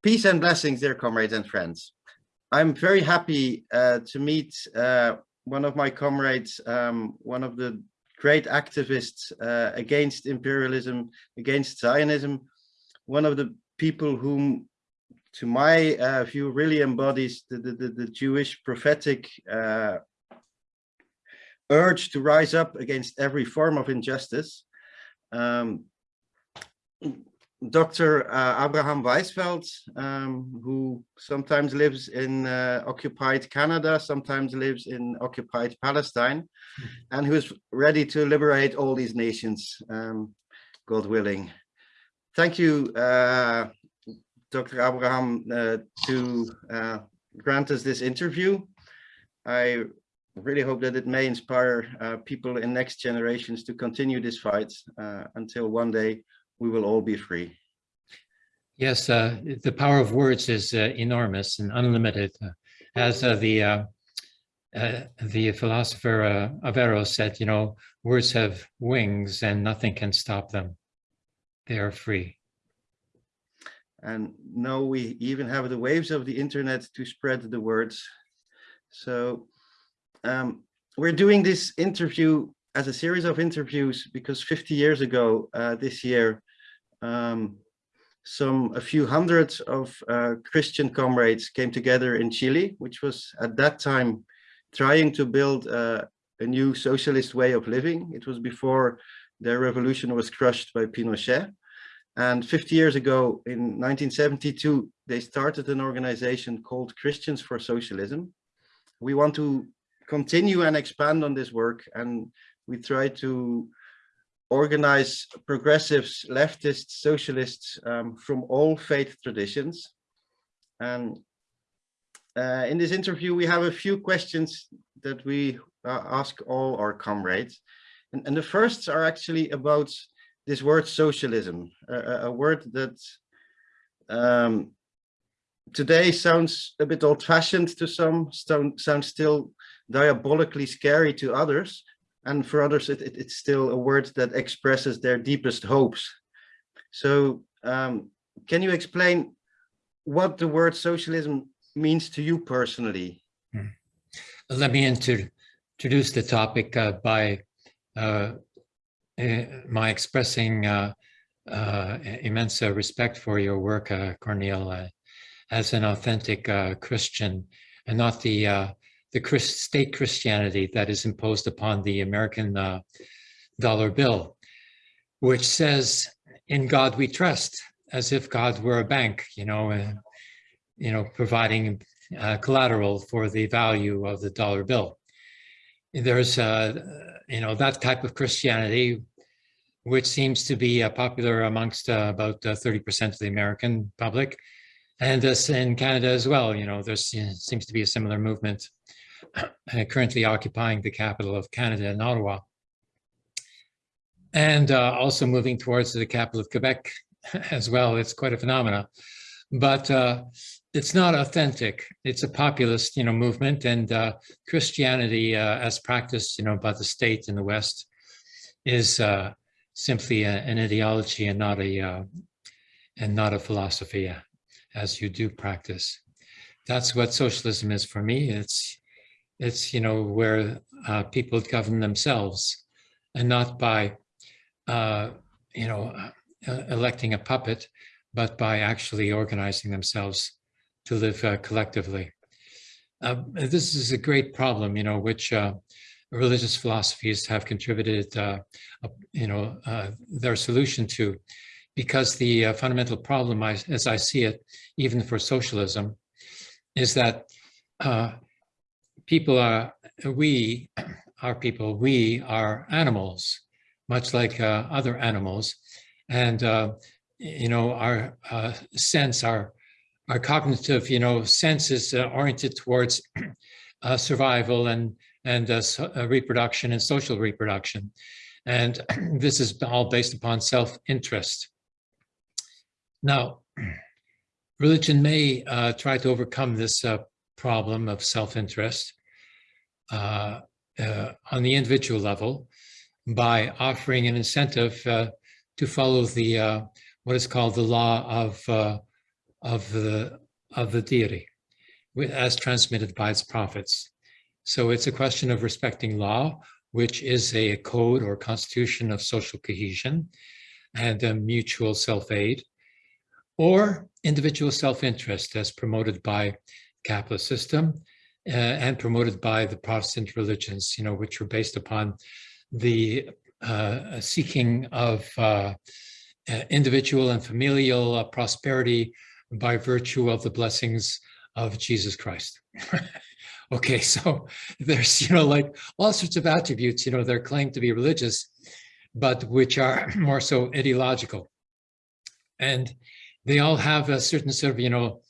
Peace and blessings, dear comrades and friends. I'm very happy uh, to meet uh, one of my comrades, um, one of the great activists uh, against imperialism, against Zionism, one of the people whom, to my uh, view, really embodies the, the, the Jewish prophetic uh, urge to rise up against every form of injustice. Um, Dr. Uh, Abraham Weizfeld, um, who sometimes lives in uh, occupied Canada, sometimes lives in occupied Palestine, hmm. and who is ready to liberate all these nations, um, God willing. Thank you, uh, Dr. Abraham, uh, to uh, grant us this interview. I really hope that it may inspire uh, people in next generations to continue this fight until one day we will all be free. Yes, uh, the power of words is uh, enormous and unlimited. Uh, as uh, the uh, uh, the philosopher Averroes said, you know, words have wings and nothing can stop them. They are free. And now we even have the waves of the internet to spread the words. So um, we're doing this interview as a series of interviews because 50 years ago this year, um, some a few hundreds of uh, Christian comrades came together in Chile, which was at that time trying to build uh, a new socialist way of living. It was before their revolution was crushed by Pinochet. And 50 years ago, in 1972, they started an organization called Christians for Socialism. We want to continue and expand on this work, and we try to organize progressives, leftists, socialists um, from all faith traditions. And uh, in this interview, we have a few questions that we uh, ask all our comrades. And, and, the first are actually about this word socialism, a, a word that um, today sounds a bit old fashioned to some, sounds still diabolically scary to others and for others it, it, it's still a word that expresses their deepest hopes. So um, can you explain what the word socialism means to you personally? Hmm. Let me introduce the topic uh, by uh, uh, my expressing uh, uh, immense respect for your work, uh, Cornel, as an authentic Christian and not the the Christ, state Christianity that is imposed upon the American uh, dollar bill, which says, in God we trust, as if God were a bank, you know, uh, you know, providing uh, collateral for the value of the dollar bill. There's, uh, you know, that type of Christianity, which seems to be uh, popular amongst uh, about 30% of the American public, and this in Canada as well. You know, there seems to be a similar movement currently occupying the capital of Canada in Ottawa. And uh, also moving towards the capital of Quebec as well. It's quite a phenomena. But uh, it's not authentic. It's a populist, you know, movement and uh, Christianity uh, as practiced, you know, by the state in the West is uh, simply a, an ideology and not a uh, and not a philosophy as you do practice. That's what socialism is for me. It's it's, you know, where uh, people govern themselves and not by, uh, you know, uh, electing a puppet, but by actually organizing themselves to live uh, collectively. Uh, this is a great problem, you know, which uh, religious philosophies have contributed, you know, their solution to, because the fundamental problem, I, as I see it, even for socialism, is that people are, we are people, we are animals, much like uh, other animals. And, uh, you know, our uh, sense, our, our cognitive, you know, sense is uh, oriented towards uh, survival and, and uh, reproduction and social reproduction. And this is all based upon self-interest. Now, religion may try to overcome this problem of self-interest uh, uh, on the individual level by offering an incentive uh, to follow the what is called the law of of the of the deity as transmitted by its prophets. So it's a question of respecting law, which is a code or constitution of social cohesion and a mutual self-aid, or individual self-interest as promoted by capitalist system uh, and promoted by the Protestant religions, you know, which were based upon the uh, seeking of uh, uh, individual and familial uh, prosperity by virtue of the blessings of Jesus Christ. okay, so there's, you know, like all sorts of attributes, you know, they're claimed to be religious, but which are more so ideological. And they all have a certain sort of, you know,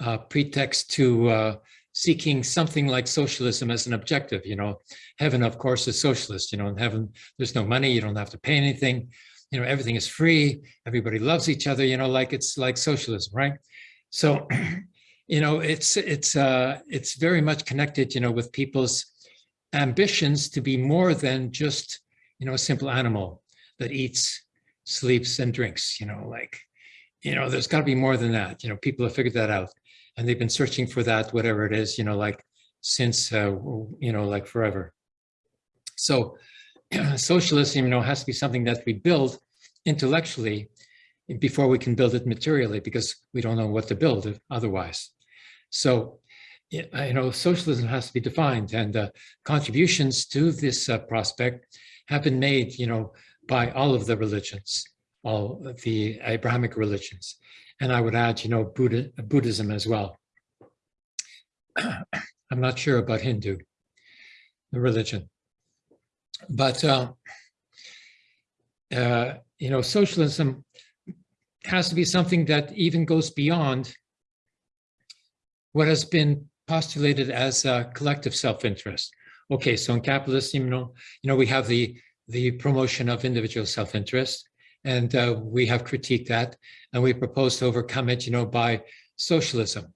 uh, pretext to uh, seeking something like socialism as an objective, you know, heaven, of course, is socialist, you know, in heaven, there's no money, you don't have to pay anything, you know, everything is free, everybody loves each other, you know, like it's like socialism, right? So, you know, it's, it's, uh, it's very much connected, you know, with people's ambitions to be more than just, you know, a simple animal that eats, sleeps and drinks, you know, like, you know, there's got to be more than that. You know, people have figured that out and they've been searching for that, whatever it is, you know, like since, uh, you know, like forever. So socialism, you know, has to be something that we build intellectually before we can build it materially because we don't know what to build otherwise. So, you know, socialism has to be defined and uh, contributions to this uh, prospect have been made, you know, by all of the religions, all the Abrahamic religions. And I would add, you know, Buddha, Buddhism as well. I'm not sure about Hindu, the religion. But, uh, uh, you know, socialism has to be something that even goes beyond what has been postulated as a collective self-interest. Okay, so in capitalism, you know, you know, we have the the promotion of individual self-interest, and uh, we have critiqued that, and we propose to overcome it, you know, by socialism.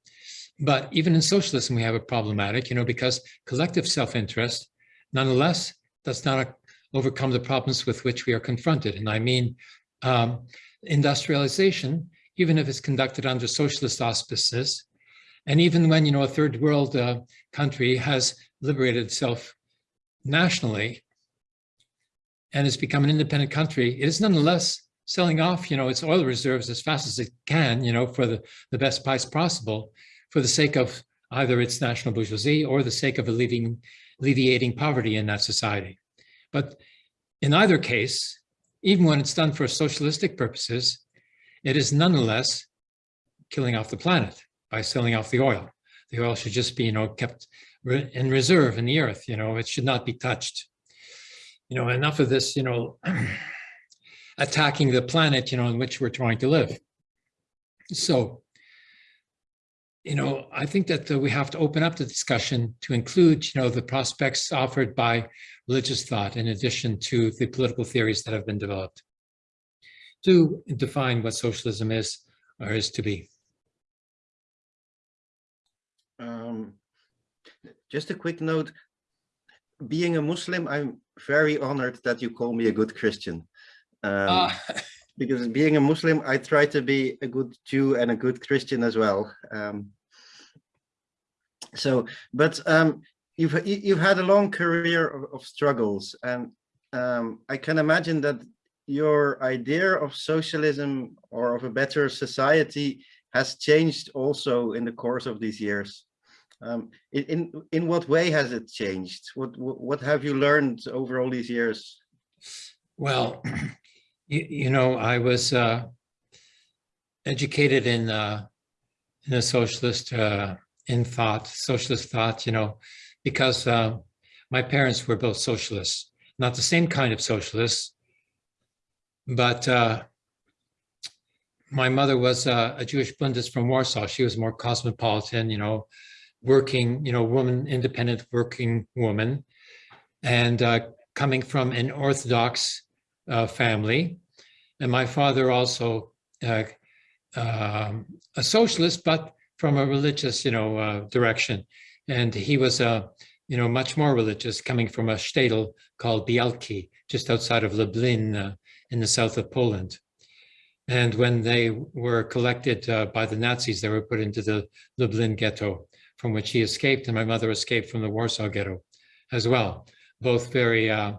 But even in socialism, we have a problematic, you know, because collective self-interest, nonetheless, does not overcome the problems with which we are confronted. And I mean, um, industrialization, even if it's conducted under socialist auspices, and even when, you know, a third world uh, country has liberated itself nationally and has become an independent country, it is nonetheless selling off, you know, its oil reserves as fast as it can, you know, for the, the best price possible for the sake of either its national bourgeoisie or the sake of alleviating, alleviating poverty in that society. But in either case, even when it's done for socialistic purposes, it is nonetheless killing off the planet by selling off the oil. The oil should just be, you know, kept in reserve in the earth, you know, it should not be touched. You know, enough of this, you know, attacking the planet, you know, in which we're trying to live. So, you know, I think that uh, we have to open up the discussion to include, you know, the prospects offered by religious thought in addition to the political theories that have been developed to define what socialism is or is to be. Um, just a quick note, being a Muslim, I'm very honored that you call me a good Christian. Um, Uh, because being a Muslim, I try to be a good Jew and a good Christian as well. Um, so, but um, you've you've had a long career of, of struggles, and um, I can imagine that your idea of socialism or of a better society has changed also in the course of these years. Um, in, in in what way has it changed? What what have you learned over all these years? well, you, you know, I was uh, educated in uh, in a socialist uh, in thought, socialist thought, you know, because uh, my parents were both socialists, not the same kind of socialists, but uh, my mother was uh, a Jewish Bundist from Warsaw. She was more cosmopolitan, you know, working, you know, woman, independent working woman, and uh, coming from an Orthodox uh, family. And my father also uh, um, a socialist, but from a religious, you know, uh, direction. And he was, uh, you know, much more religious, coming from a shtetl called Bialki, just outside of Lublin uh, in the south of Poland. And when they were collected uh, by the Nazis, they were put into the Lublin ghetto, from which he escaped, and my mother escaped from the Warsaw ghetto as well. Both very uh,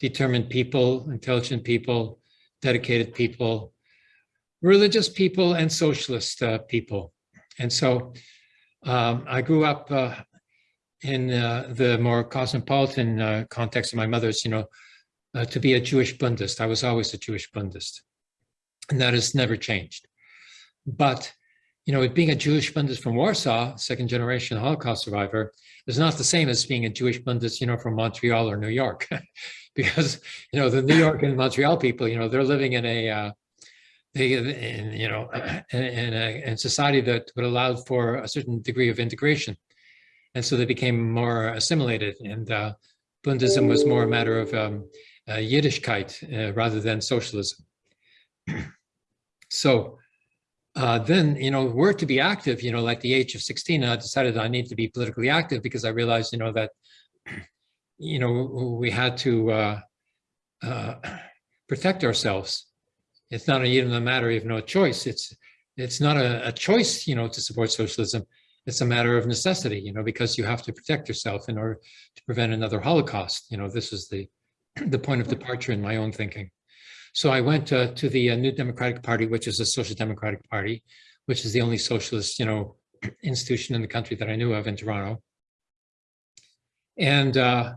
determined people, intelligent people, dedicated people, religious people, and socialist uh, people. And so um, I grew up uh, in uh, the more cosmopolitan uh, context of my mother's, you know, uh, to be a Jewish Bundist. I was always a Jewish Bundist, and that has never changed. But, you know, being a Jewish Bundist from Warsaw, second generation Holocaust survivor, is not the same as being a Jewish Bundist, you know, from Montreal or New York, because, you know, the New York and Montreal people, you know, they're living in a, uh, they, in, you know, in, in a in society that would allow for a certain degree of integration. And so they became more assimilated and uh, Bundism was more a matter of um, uh, Yiddishkeit rather than socialism. so uh, then, you know, were to be active, you know, like the age of 16, I decided I need to be politically active because I realized, you know, that, you know, we had to uh, uh, protect ourselves. It's not even a matter of no choice. It's it's not a, a choice, you know, to support socialism. It's a matter of necessity, you know, because you have to protect yourself in order to prevent another Holocaust. You know, this is the the point of departure in my own thinking. So I went uh, to the uh, New Democratic Party, which is a social democratic party, which is the only socialist, you know, institution in the country that I knew of in Toronto. And uh,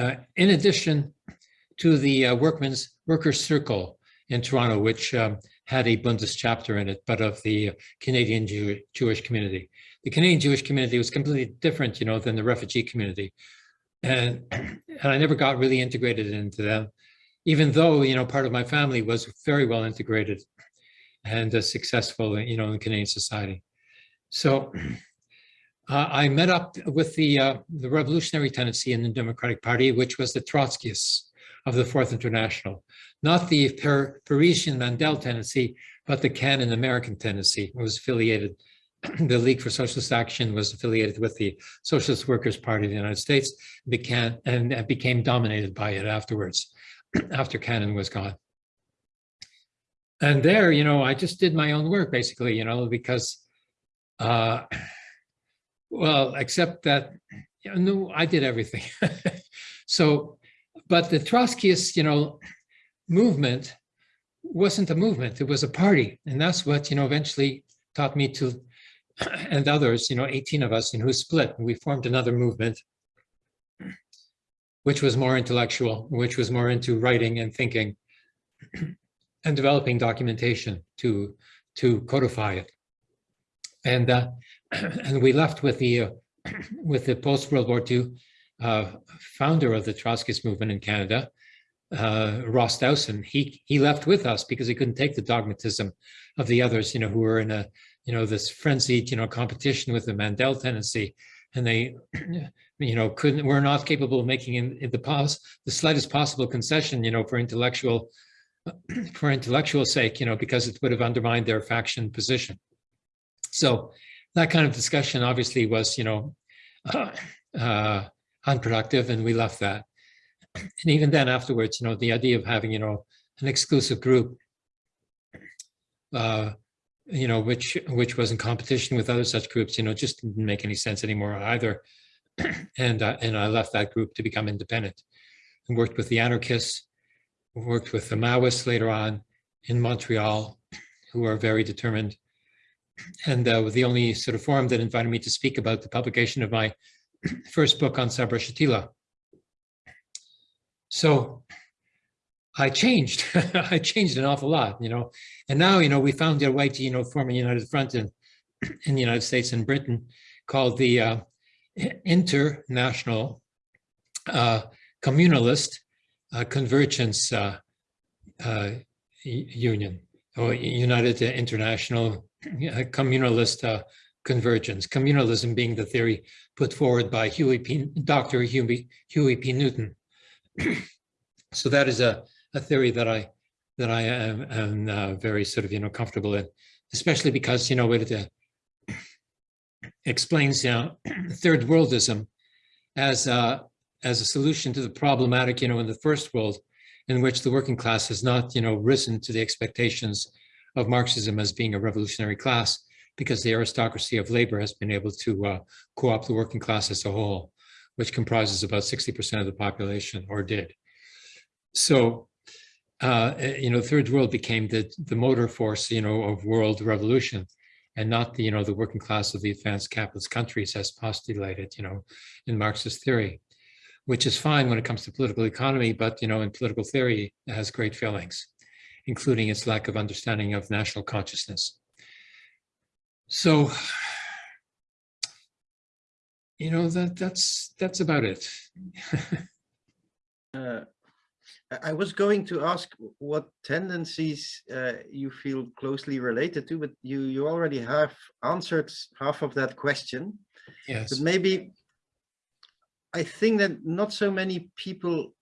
uh in addition to the uh, Workmen's Workers Circle in Toronto, which um, had a Bundist chapter in it, but of the Canadian Jew Jewish community. The Canadian Jewish community was completely different, you know, than the refugee community. And, and I never got really integrated into them, even though, you know, part of my family was very well integrated and uh, successful, you know, in Canadian society. So uh, I met up with the, uh, the revolutionary tendency in the Democratic Party, which was the Trotskyists of the Fourth International not the per Parisian Mandel tendency, but the Cannon American tendency. It was affiliated, the League for Socialist Action was affiliated with the Socialist Workers Party of the United States began, and became dominated by it afterwards, after Cannon was gone. And there, you know, I just did my own work basically, you know, because, uh, well, except that, you know, no, I did everything. so, but the Trotskyist, you know, movement wasn't a movement, it was a party. And that's what, you know, eventually taught me to, and others, you know, 18 of us, and who split, and we formed another movement, which was more intellectual, which was more into writing and thinking and developing documentation to, to codify it. And, uh, and we left with the, uh, with the post-World War II uh, founder of the Trotskyist movement in Canada, uh, Ross Dowson, he he left with us because he couldn't take the dogmatism of the others, you know, who were in a, you know, this frenzied, you know, competition with the Mandel tendency, and they, you know, couldn't, were not capable of making in, the pos the slightest possible concession, you know, for intellectual, for intellectual sake, you know, because it would have undermined their faction position. So that kind of discussion obviously was, you know, uh, uh, unproductive, and we left that and even then afterwards, you know, the idea of having, you know, an exclusive group, uh, you know, which which was in competition with other such groups, you know, just didn't make any sense anymore either. and uh, and I left that group to become independent and worked with the anarchists, worked with the Maoists later on in Montreal, who are very determined. And uh, the only sort of forum that invited me to speak about the publication of my first book on Sabra Shatila, so I changed. I changed an awful lot, you know. And now, you know, we found a way to, you know, form a united front in, in the United States and Britain called the uh, International uh, Communalist uh, Convergence uh, uh, Union, or United International uh, Communalist Convergence. Communalism being the theory put forward by Huey P. Dr. Huey, Huey P. Newton so that is a, a theory that I that I am, am uh, very sort of you know comfortable in, especially because you know it uh, explains you know third worldism as uh, as a solution to the problematic you know in the first world in which the working class has not, you know, risen to the expectations of Marxism as being a revolutionary class because the aristocracy of labor has been able to uh, co-opt the working class as a whole, which comprises about 60% of the population or did. So, uh, you know, third world became the, the motor force, you know, of world revolution and not the, you know, the working class of the advanced capitalist countries as postulated, you know, in Marxist theory, which is fine when it comes to political economy, but, you know, in political theory, it has great failings, including its lack of understanding of national consciousness. So, you know, that that's that's about it. uh, I was going to ask what tendencies uh, you feel closely related to, but you you already have answered half of that question. Yes. But maybe I think that not so many people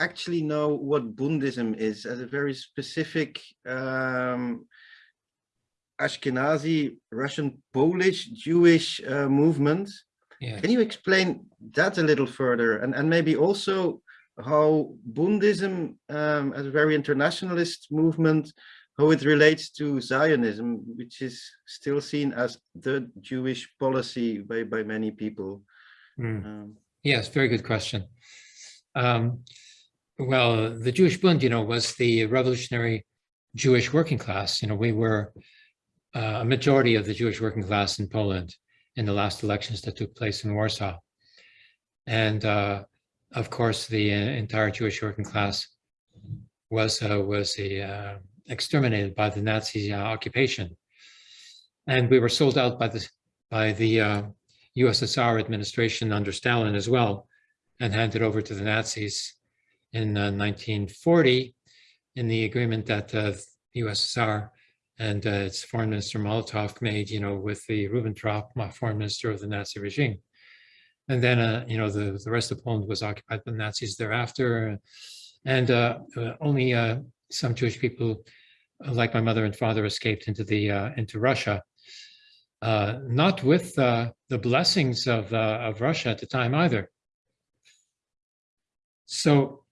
actually know what Bundism is as a very specific um, Ashkenazi, Russian, Polish, Jewish uh, movement. Yes. Can you explain that a little further? And, and maybe also how Bundism um, as a very internationalist movement, how it relates to Zionism, which is still seen as the Jewish policy by, by many people. Mm. Um, yes, very good question. Um, well, the Jewish Bund, you know, was the revolutionary Jewish working class. You know, we were uh, a majority of the Jewish working class in Poland in the last elections that took place in Warsaw. And uh, of course, the uh, entire Jewish working class was uh, was uh, exterminated by the Nazi uh, occupation. And we were sold out by the, by the USSR administration under Stalin as well, and handed over to the Nazis in 1940 in the agreement that the USSR and uh, its foreign minister Molotov made, you know, with the Ribbentrop, foreign minister of the Nazi regime. And then, uh, you know, the, the rest of Poland was occupied by the Nazis thereafter. And uh, uh only uh, some Jewish people, uh, like my mother and father, escaped into the into Russia. not with the blessings of, of Russia at the time either. So,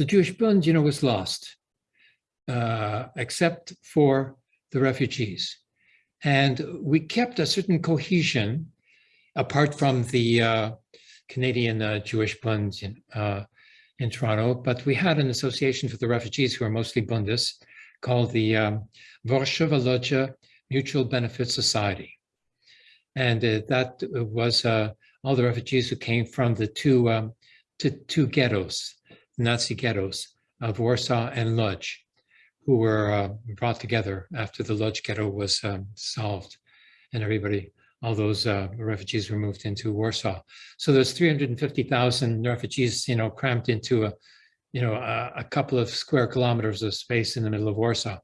the Jewish Bund, you know, was lost, uh, except for the refugees. And we kept a certain cohesion apart from the uh, Canadian uh, Jewish Bund in, uh, in, Toronto, but we had an association for the refugees who are mostly Bundists called the um, Warszawa Mutual Benefit Society. And uh, that was uh, all the refugees who came from the two, um, to, two ghettos, Nazi ghettos of Warsaw and Lodz, who were uh, brought together after the Lodz ghetto was um, solved and everybody, all those uh, refugees were moved into Warsaw. So there's 350,000 refugees, you know, cramped into a, you know, a, a, couple of square kilometers of space in the middle of Warsaw.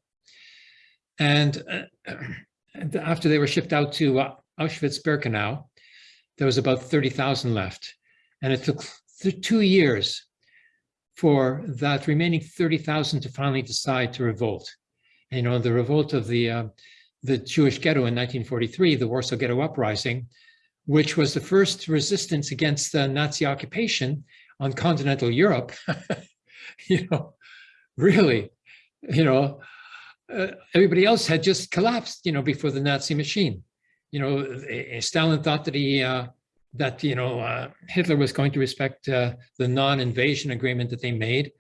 And uh, after they were shipped out to uh, Auschwitz-Birkenau, there was about 30,000 left. And it took two years for that remaining 30,000 to finally decide to revolt. And, you know, the revolt of the, uh, the Jewish ghetto in 1943, the Warsaw Ghetto Uprising, which was the first resistance against the Nazi occupation on continental Europe, you know, really, you know, uh, everybody else had just collapsed, you know, before the Nazi machine. You know, Stalin thought that he uh, that you know uh, Hitler was going to respect uh, the non-invasion agreement that they made.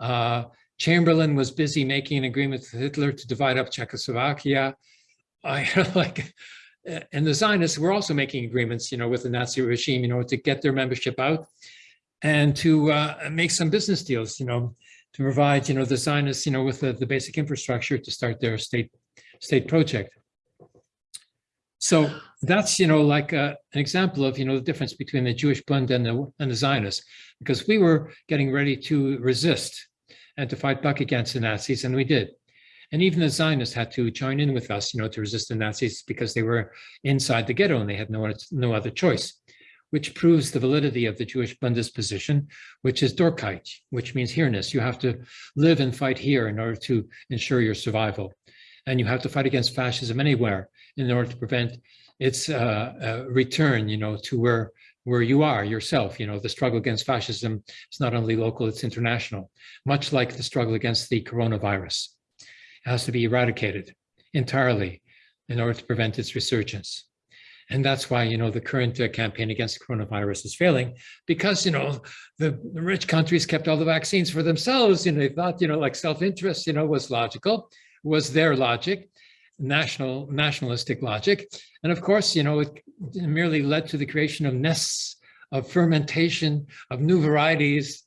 Uh, Chamberlain was busy making an agreement with Hitler to divide up Czechoslovakia. I like, and the Zionists were also making agreements, you know, with the Nazi regime, you know, to get their membership out and to uh, make some business deals, you know, to provide, you know, the Zionists, you know, with the, the basic infrastructure to start their state state project. So that's, you know, like a, uh, an example of, you know, the difference between the Jewish Bund and the, and the Zionists, because we were getting ready to resist and to fight back against the Nazis, and we did. And even the Zionists had to join in with us, you know, to resist the Nazis because they were inside the ghetto and they had no, no other choice, which proves the validity of the Jewish Bundist position, which is Doikayt, which means here-ness. You have to live and fight here in order to ensure your survival. And you have to fight against fascism anywhere in order to prevent its uh, uh, return, you know, to where where you are yourself. You know, the struggle against fascism is not only local, it's international, much like the struggle against the coronavirus. It has to be eradicated entirely in order to prevent its resurgence. And that's why, you know, the current uh, campaign against coronavirus is failing because, you know, the, the rich countries kept all the vaccines for themselves. You know, they thought, you know, like self-interest, you know, was logical, was their logic, national nationalistic logic. And of course, you know, it merely led to the creation of nests of fermentation of new varieties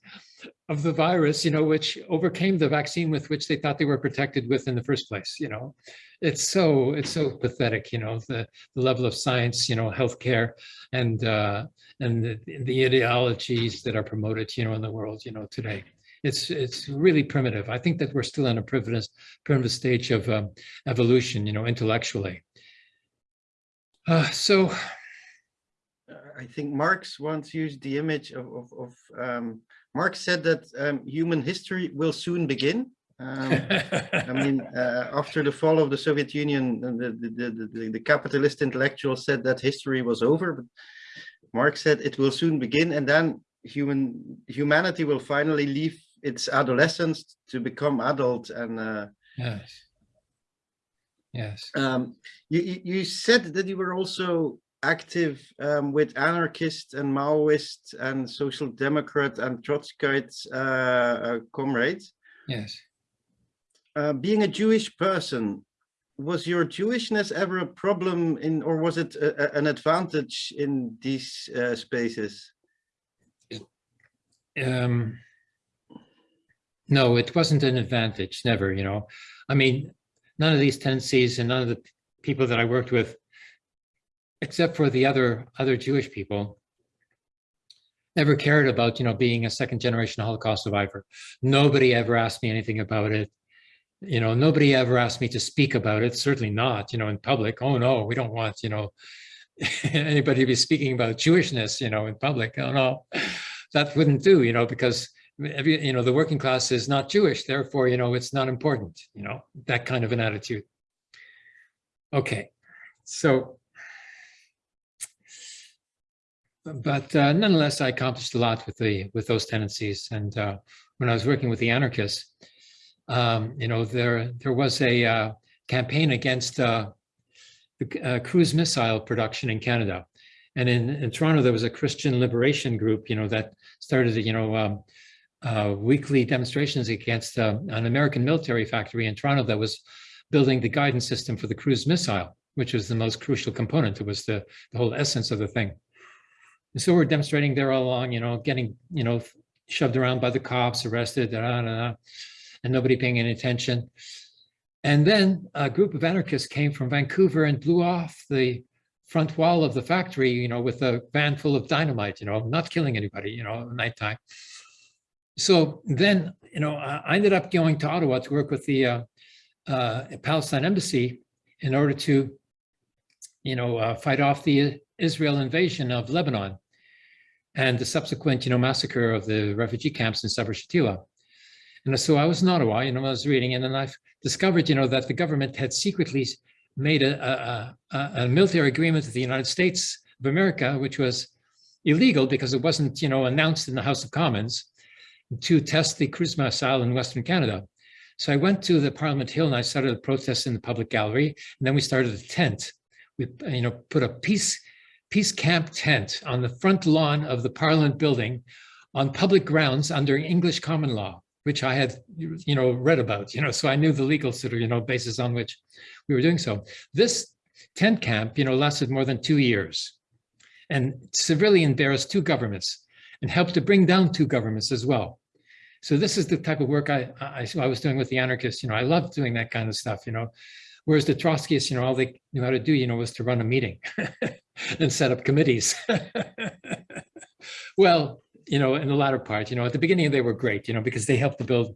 of the virus, you know, which overcame the vaccine with which they thought they were protected with in the first place, you know. It's so, it's so pathetic, you know, the, the level of science, you know, healthcare and uh, and the, the ideologies that are promoted, you know, in the world, you know, today. It's it's really primitive. I think that we're still in a primitive, primitive stage of um, evolution, you know, intellectually. Uh, so I think Marx once used the image of, of, of um, Marx said that um, human history will soon begin. Um, I mean, uh, after the fall of the Soviet Union, the, the, the, the, the capitalist intellectual said that history was over, but Marx said it will soon begin and then human humanity will finally leave its adolescence to become adult and uh, yes, yes. um, you, you said that you were also active um, with anarchist and Maoist and social democrat and Trotskyite uh, uh, comrades. Yes. Uh, being a Jewish person, was your Jewishness ever a problem in, or was it a, a- an advantage in these uh, spaces? Um, no, it wasn't an advantage, never, you know. I mean, none of these tendencies and none of the people that I worked with, except for the other other Jewish people, never cared about, you know, being a second generation Holocaust survivor. Nobody ever asked me anything about it. You know, nobody ever asked me to speak about it, certainly not, you know, in public. Oh no, we don't want, you know, anybody to be speaking about Jewishness, you know, in public. Oh no, that wouldn't do, you know, because every, you know, the working class is not Jewish, therefore, you know, it's not important, you know, that kind of an attitude. Okay, so. But uh, nonetheless, I accomplished a lot with the with those tendencies. And uh, when I was working with the anarchists, um, you know, there there was a uh, campaign against uh, the uh, cruise missile production in Canada. And in, in Toronto, there was a Christian liberation group, you know, that started, you know, um, uh, weekly demonstrations against uh, an American military factory in Toronto that was building the guidance system for the cruise missile, which was the most crucial component. It was the, the whole essence of the thing. And so we're demonstrating there all along, you know, getting, you know, shoved around by the cops, arrested, da, da, da, and nobody paying any attention. And then a group of anarchists came from Vancouver and blew off the front wall of the factory, you know, with a van full of dynamite, you know, not killing anybody, you know, nighttime. So then, you know, I ended up going to Ottawa to work with the uh, uh, Palestine embassy in order to, you know, uh, fight off the Israel invasion of Lebanon and the subsequent, you know, massacre of the refugee camps in Sabra Shatila. And so I was in Ottawa, you know, I was reading, and then I discovered, you know, that the government had secretly made a, a, a, a military agreement with the United States of America, which was illegal because it wasn't, you know, announced in the House of Commons to test the cruise missile in Western Canada. So I went to the Parliament Hill and I started a protest in the public gallery, and then we started a tent. We, you know, put a peace peace camp tent on the front lawn of the Parliament building on public grounds under English common law, which I had, you know, read about, you know, so I knew the legal sort of, you know, basis on which we were doing so. This tent camp, you know, lasted more than two years and severely embarrassed two governments and helped to bring down two governments as well. So this is the type of work I, I, I was doing with the anarchists, you know, I loved doing that kind of stuff, you know, whereas the Trotskyists, you know, all they knew how to do, you know, was to run a meeting and set up committees. well, you know, in the latter part, you know, at the beginning they were great, you know, because they helped to build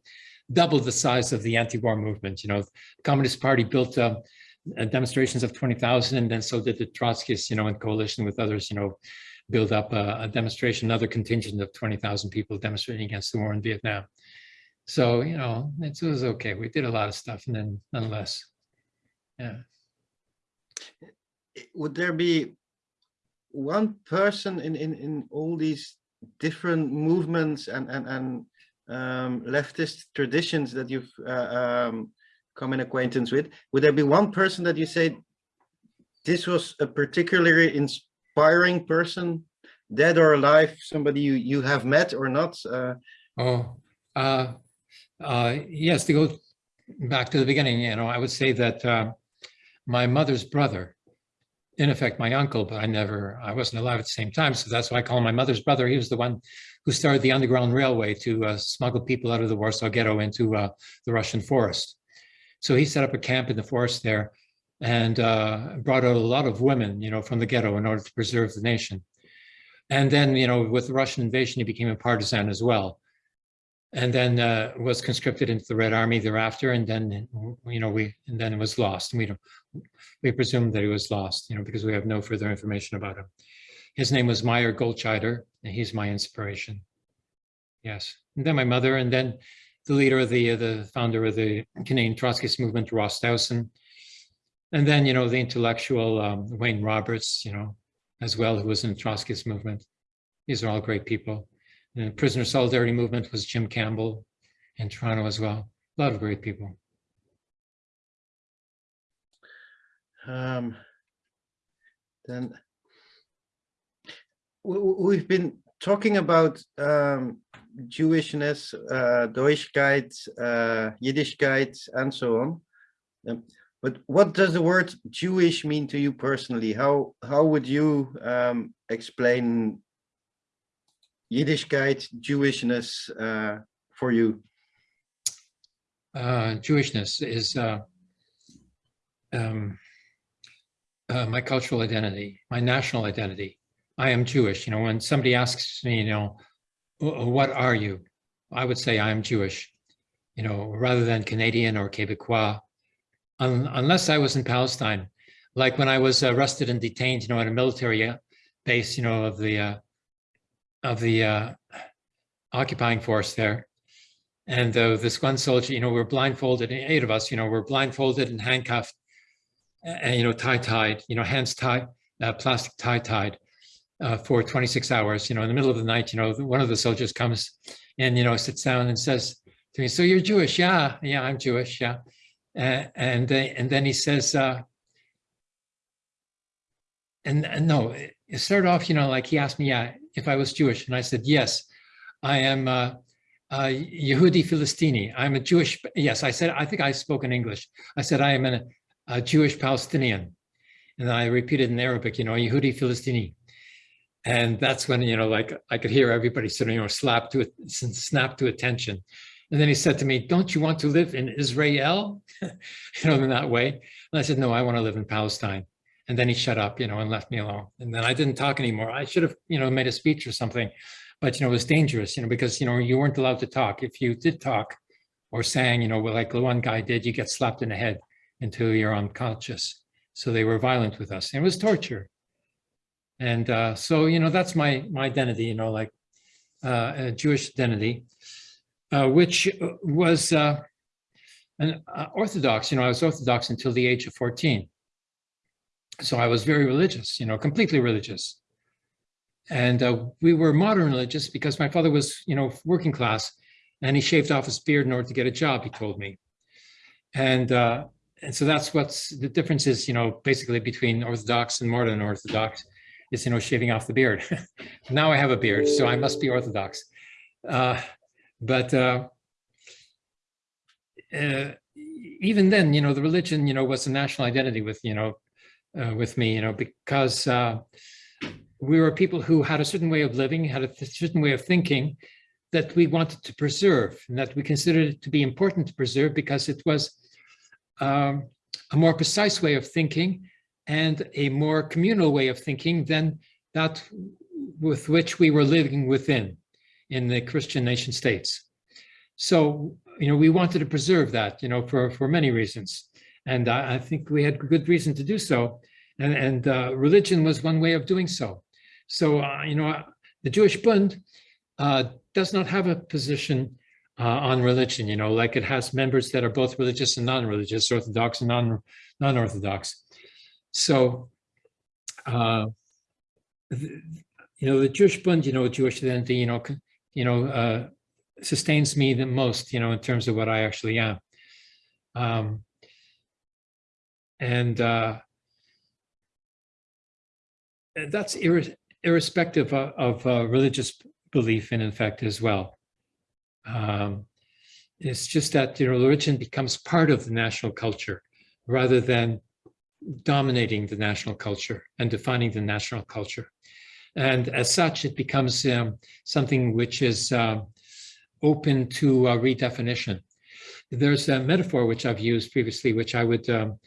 double the size of the anti-war movement. You know, the Communist Party built um, uh, demonstrations of 20,000 and then so did the Trotskyists, you know, in coalition with others, you know, build up a, a demonstration, another contingent of 20,000 people demonstrating against the war in Vietnam. So, you know, it was okay. We did a lot of stuff and then nonetheless, yeah. Would there be one person in, in, in all these different movements and, and, and um, leftist traditions that you've uh, um, come in acquaintance with, would there be one person that you say this was a particularly inspiring person, dead or alive, somebody you, you have met or not? Uh, Oh, uh, uh, yes, to go back to the beginning, you know, I would say that uh, my mother's brother, in effect, my uncle, but I never, I wasn't alive at the same time. So that's why I call him my mother's brother. He was the one who started the Underground Railway to uh, smuggle people out of the Warsaw Ghetto into uh, the Russian forest. So he set up a camp in the forest there and uh, brought out a lot of women, you know, from the ghetto in order to preserve the nation. And then, you know, with the Russian invasion, he became a partisan as well and then uh, was conscripted into the Red Army thereafter, and then you know we and then was lost. And we don't we presume that he was lost, you know, because we have no further information about him. His name was Meyer Goldscheider, and he's my inspiration. Yes, and then my mother, and then the leader of the uh, the founder of the Canadian Trotskyist movement, Ross Dowson, and then you know the intellectual um, Wayne Roberts, you know, as well, who was in the Trotskyist movement. These are all great people. The prisoner solidarity movement was Jim Campbell in Toronto as well. A lot of great people. Um, then we- we- we've been talking about um, Jewishness, uh, Doikayt, uh, Yiddishkeit, and so on. Um, but what does the word Jewish mean to you personally? How how would you um, explain Yiddishkeit, Jewishness uh, for you? Uh, Jewishness is uh, um, uh, my cultural identity, my national identity. I am Jewish. You know, when somebody asks me, you know, what are you? I would say I am Jewish, you know, rather than Canadian or Quebecois, Un- unless I was in Palestine. Like when I was arrested and detained, you know, at a military uh, base, you know, of the uh, of the uh, occupying force there. And uh, this one soldier, you know, we're blindfolded, eight of us, you know, we're blindfolded and handcuffed, and, you know, tie-tied, you know, hands tied, uh, plastic tie-tied uh, for 26 hours, you know, in the middle of the night, you know, one of the soldiers comes and, you know, sits down and says to me, so you're Jewish? Yeah, yeah, I'm Jewish, yeah. And, and then he says, uh, and, and no, it started off, you know, like he asked me, yeah, if I was Jewish. And I said, yes, I am uh, uh, Yehudi Philistini. I'm a Jewish, yes, I said, I think I spoke in English. I said, I am an, a Jewish Palestinian. And I repeated in Arabic, you know, Yehudi Philistini. And that's when, you know, like I could hear everybody sort of, you know, slap to it, snap to attention. And then he said to me, don't you want to live in Israel? you know, in that way. And I said, no, I want to live in Palestine. And then he shut up, you know, and left me alone. And then I didn't talk anymore. I should have, you know, made a speech or something, but, you know, it was dangerous, you know, because, you know, you weren't allowed to talk. If you did talk or sang, you know, like the one guy did, you get slapped in the head until you're unconscious. So they were violent with us. And it was torture. And uh, so, you know, that's my, my identity, you know, like uh, a Jewish identity, uh, which was uh, an uh, Orthodox, you know, I was Orthodox until the age of 14 so I was very religious, you know, completely religious. And uh, we were modern religious because my father was, you know, working class and he shaved off his beard in order to get a job, he told me. And, uh, and so that's what's the difference is, you know, basically between Orthodox and modern Orthodox is, you know, shaving off the beard. now I have a beard, so I must be Orthodox. Uh, but uh, uh, even then, you know, the religion, you know, was a national identity with, you know, uh, with me, you know, because uh, we were people who had a certain way of living, had a certain way of thinking that we wanted to preserve and that we considered it to be important to preserve because it was um, a more precise way of thinking and a more communal way of thinking than that with which we were living within in the Christian nation states. So, you know, we wanted to preserve that, you know, for, for many reasons. And I, I think we had good reason to do so. And, and uh, religion was one way of doing so. So, uh, you know, the Jewish Bund uh, does not have a position uh, on religion, you know, like it has members that are both religious and non-religious, Orthodox and non, non-Orthodox. So, uh, th- you know, the Jewish Bund, you know, Jewish identity, you know, you know, uh, sustains me the most, you know, in terms of what I actually am. Um, and uh, that's irre- irrespective of, of uh, religious belief and in fact as well. Um, it's just that you know religion becomes part of the national culture rather than dominating the national culture and defining the national culture. And as such, it becomes um, something which is um, open to uh, redefinition. There's a metaphor which I've used previously, which I would um,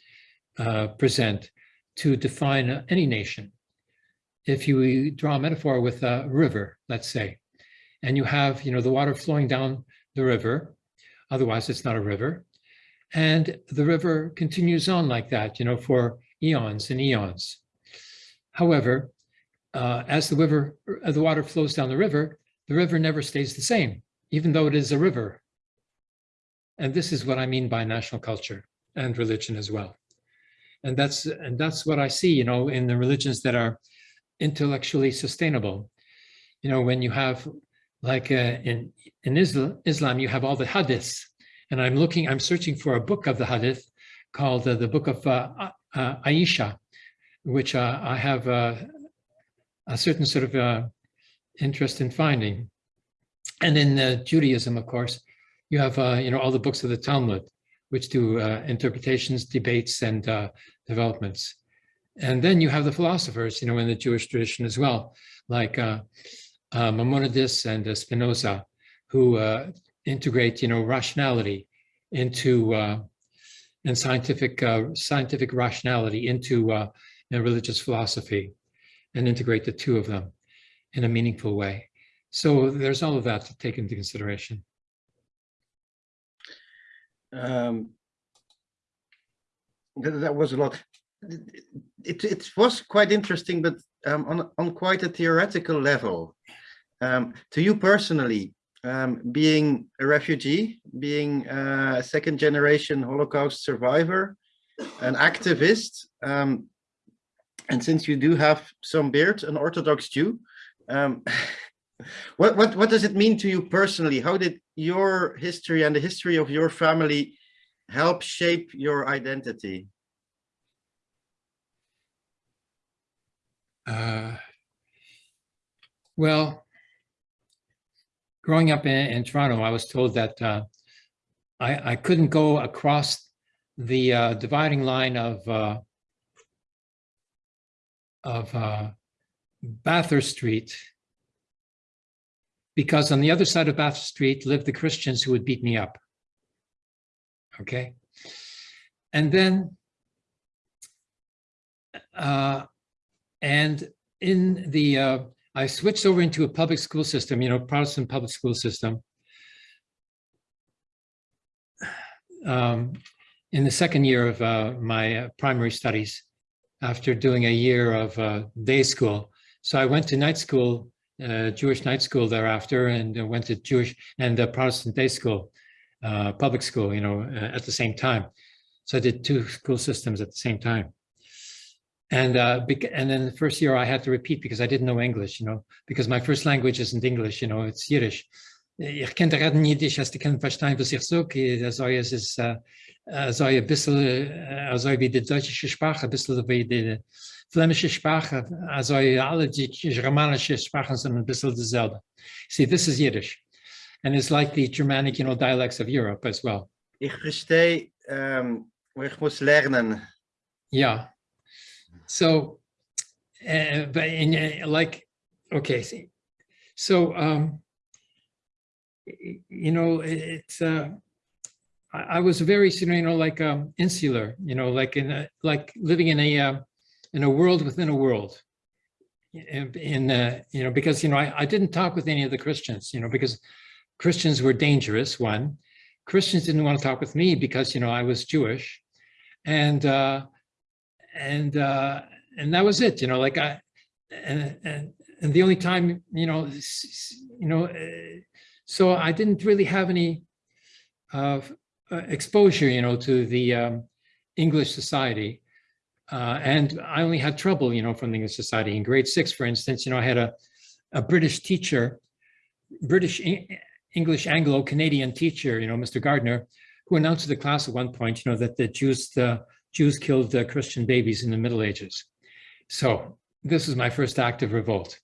uh, present to define uh, any nation. If you draw a metaphor with a river, let's say, and you have, you know, the water flowing down the river, otherwise it's not a river, and the river continues on like that, you know, for eons and eons. However, uh, as the river, uh, the water flows down the river, the river never stays the same, even though it is a river. And this is what I mean by national culture and religion as well. And that's and that's what I see, you know, in the religions that are intellectually sustainable. You know, when you have like uh, in in Islam, Islam, you have all the hadiths, and I'm looking, I'm searching for a book of the hadith called uh, the Book of uh, uh, Aisha, which uh, I have a certain sort of uh, interest in finding. And in uh, Judaism, of course, you have uh, you know all the books of the Talmud, which do uh, interpretations, debates, and uh, developments. And then you have the philosophers, you know, in the Jewish tradition as well, like uh, Maimonides and Spinoza, who integrate, you know, rationality into and scientific scientific rationality into religious philosophy, and integrate the two of them in a meaningful way. So there's all of that to take into consideration. Um, that, that was a lot. It, it was quite interesting, but um, on, on quite a theoretical level. Um, to you personally, um, being a refugee, being a second generation Holocaust survivor, an activist, um, and since you do have some beard, an Orthodox Jew, um, what, what, what does it mean to you personally? How did your history and the history of your family help shape your identity? Uh, well, growing up in, in, Toronto, I was told that uh, I, I, couldn't go across the uh, dividing line of uh, of uh, Bathurst Street because on the other side of Bathurst Street lived the Christians who would beat me up. Okay, and then uh, and in the, uh, I switched over into a public school system, you know, Protestant public school system. Um, in the second year of uh, my uh, primary studies, after doing a year of uh, day school. So I went to night school, uh, Jewish night school thereafter, and went to Jewish and Protestant day school, uh, public school, you know, at the same time. So I did two school systems at the same time. And uh, and then the first year I had to repeat because I didn't know English, you know, because my first language isn't English, you know, it's Yiddish. Ich kann gerade Jiddisch, als ich kann verstehen, was ich sage, also es ist, also ein bisschen, also wie die deutsche Sprache, ein bisschen wie die flämische Sprache, also alle die germanische Sprachen sind ein bisschen dieselbe. See, this is Yiddish. And it's like the Germanic, you know, dialects of Europe as well. Ich verstehe, um, ich muss lernen. Yeah. So, uh, but in, uh, like, okay, see, so, um, you know, it's, uh, I, was very, you know, like um, insular, you know, like in a, like living in a, uh, in a world within a world. In uh, you know, because, you know, I, I didn't talk with any of the Christians, you know, because Christians were dangerous, one. Christians didn't want to talk with me because, you know, I was Jewish. And, uh, and uh, and that was it. You know, like I and and and the only time you know you know so I didn't really have any uh, exposure, you know, to the um, English society. Uh, and I only had trouble, you know, from the English Society. In grade six, for instance, you know, I had a, a British teacher, British English Anglo-Canadian teacher, you know, Mr. Gardner, who announced to the class at one point, you know, that the Jews, the Jews killed uh, Christian babies in the Middle Ages. So this is my first act of revolt.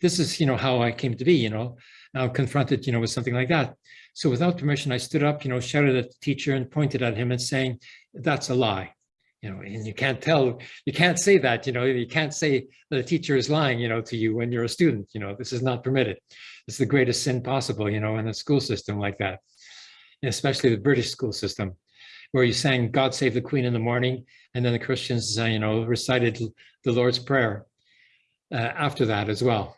This is, you know, how I came to be, you know, now confronted, you know, with something like that. So without permission, I stood up, you know, shouted at the teacher and pointed at him and saying, that's a lie. You know, and you can't tell, you can't say that, you know, you can't say that a teacher is lying, you know, to you when you're a student, you know, this is not permitted. It's the greatest sin possible, you know, in a school system like that, especially the British school system, where you sang God Save the Queen in the morning, and then the Christians, uh, you know, recited the Lord's Prayer uh, after that as well.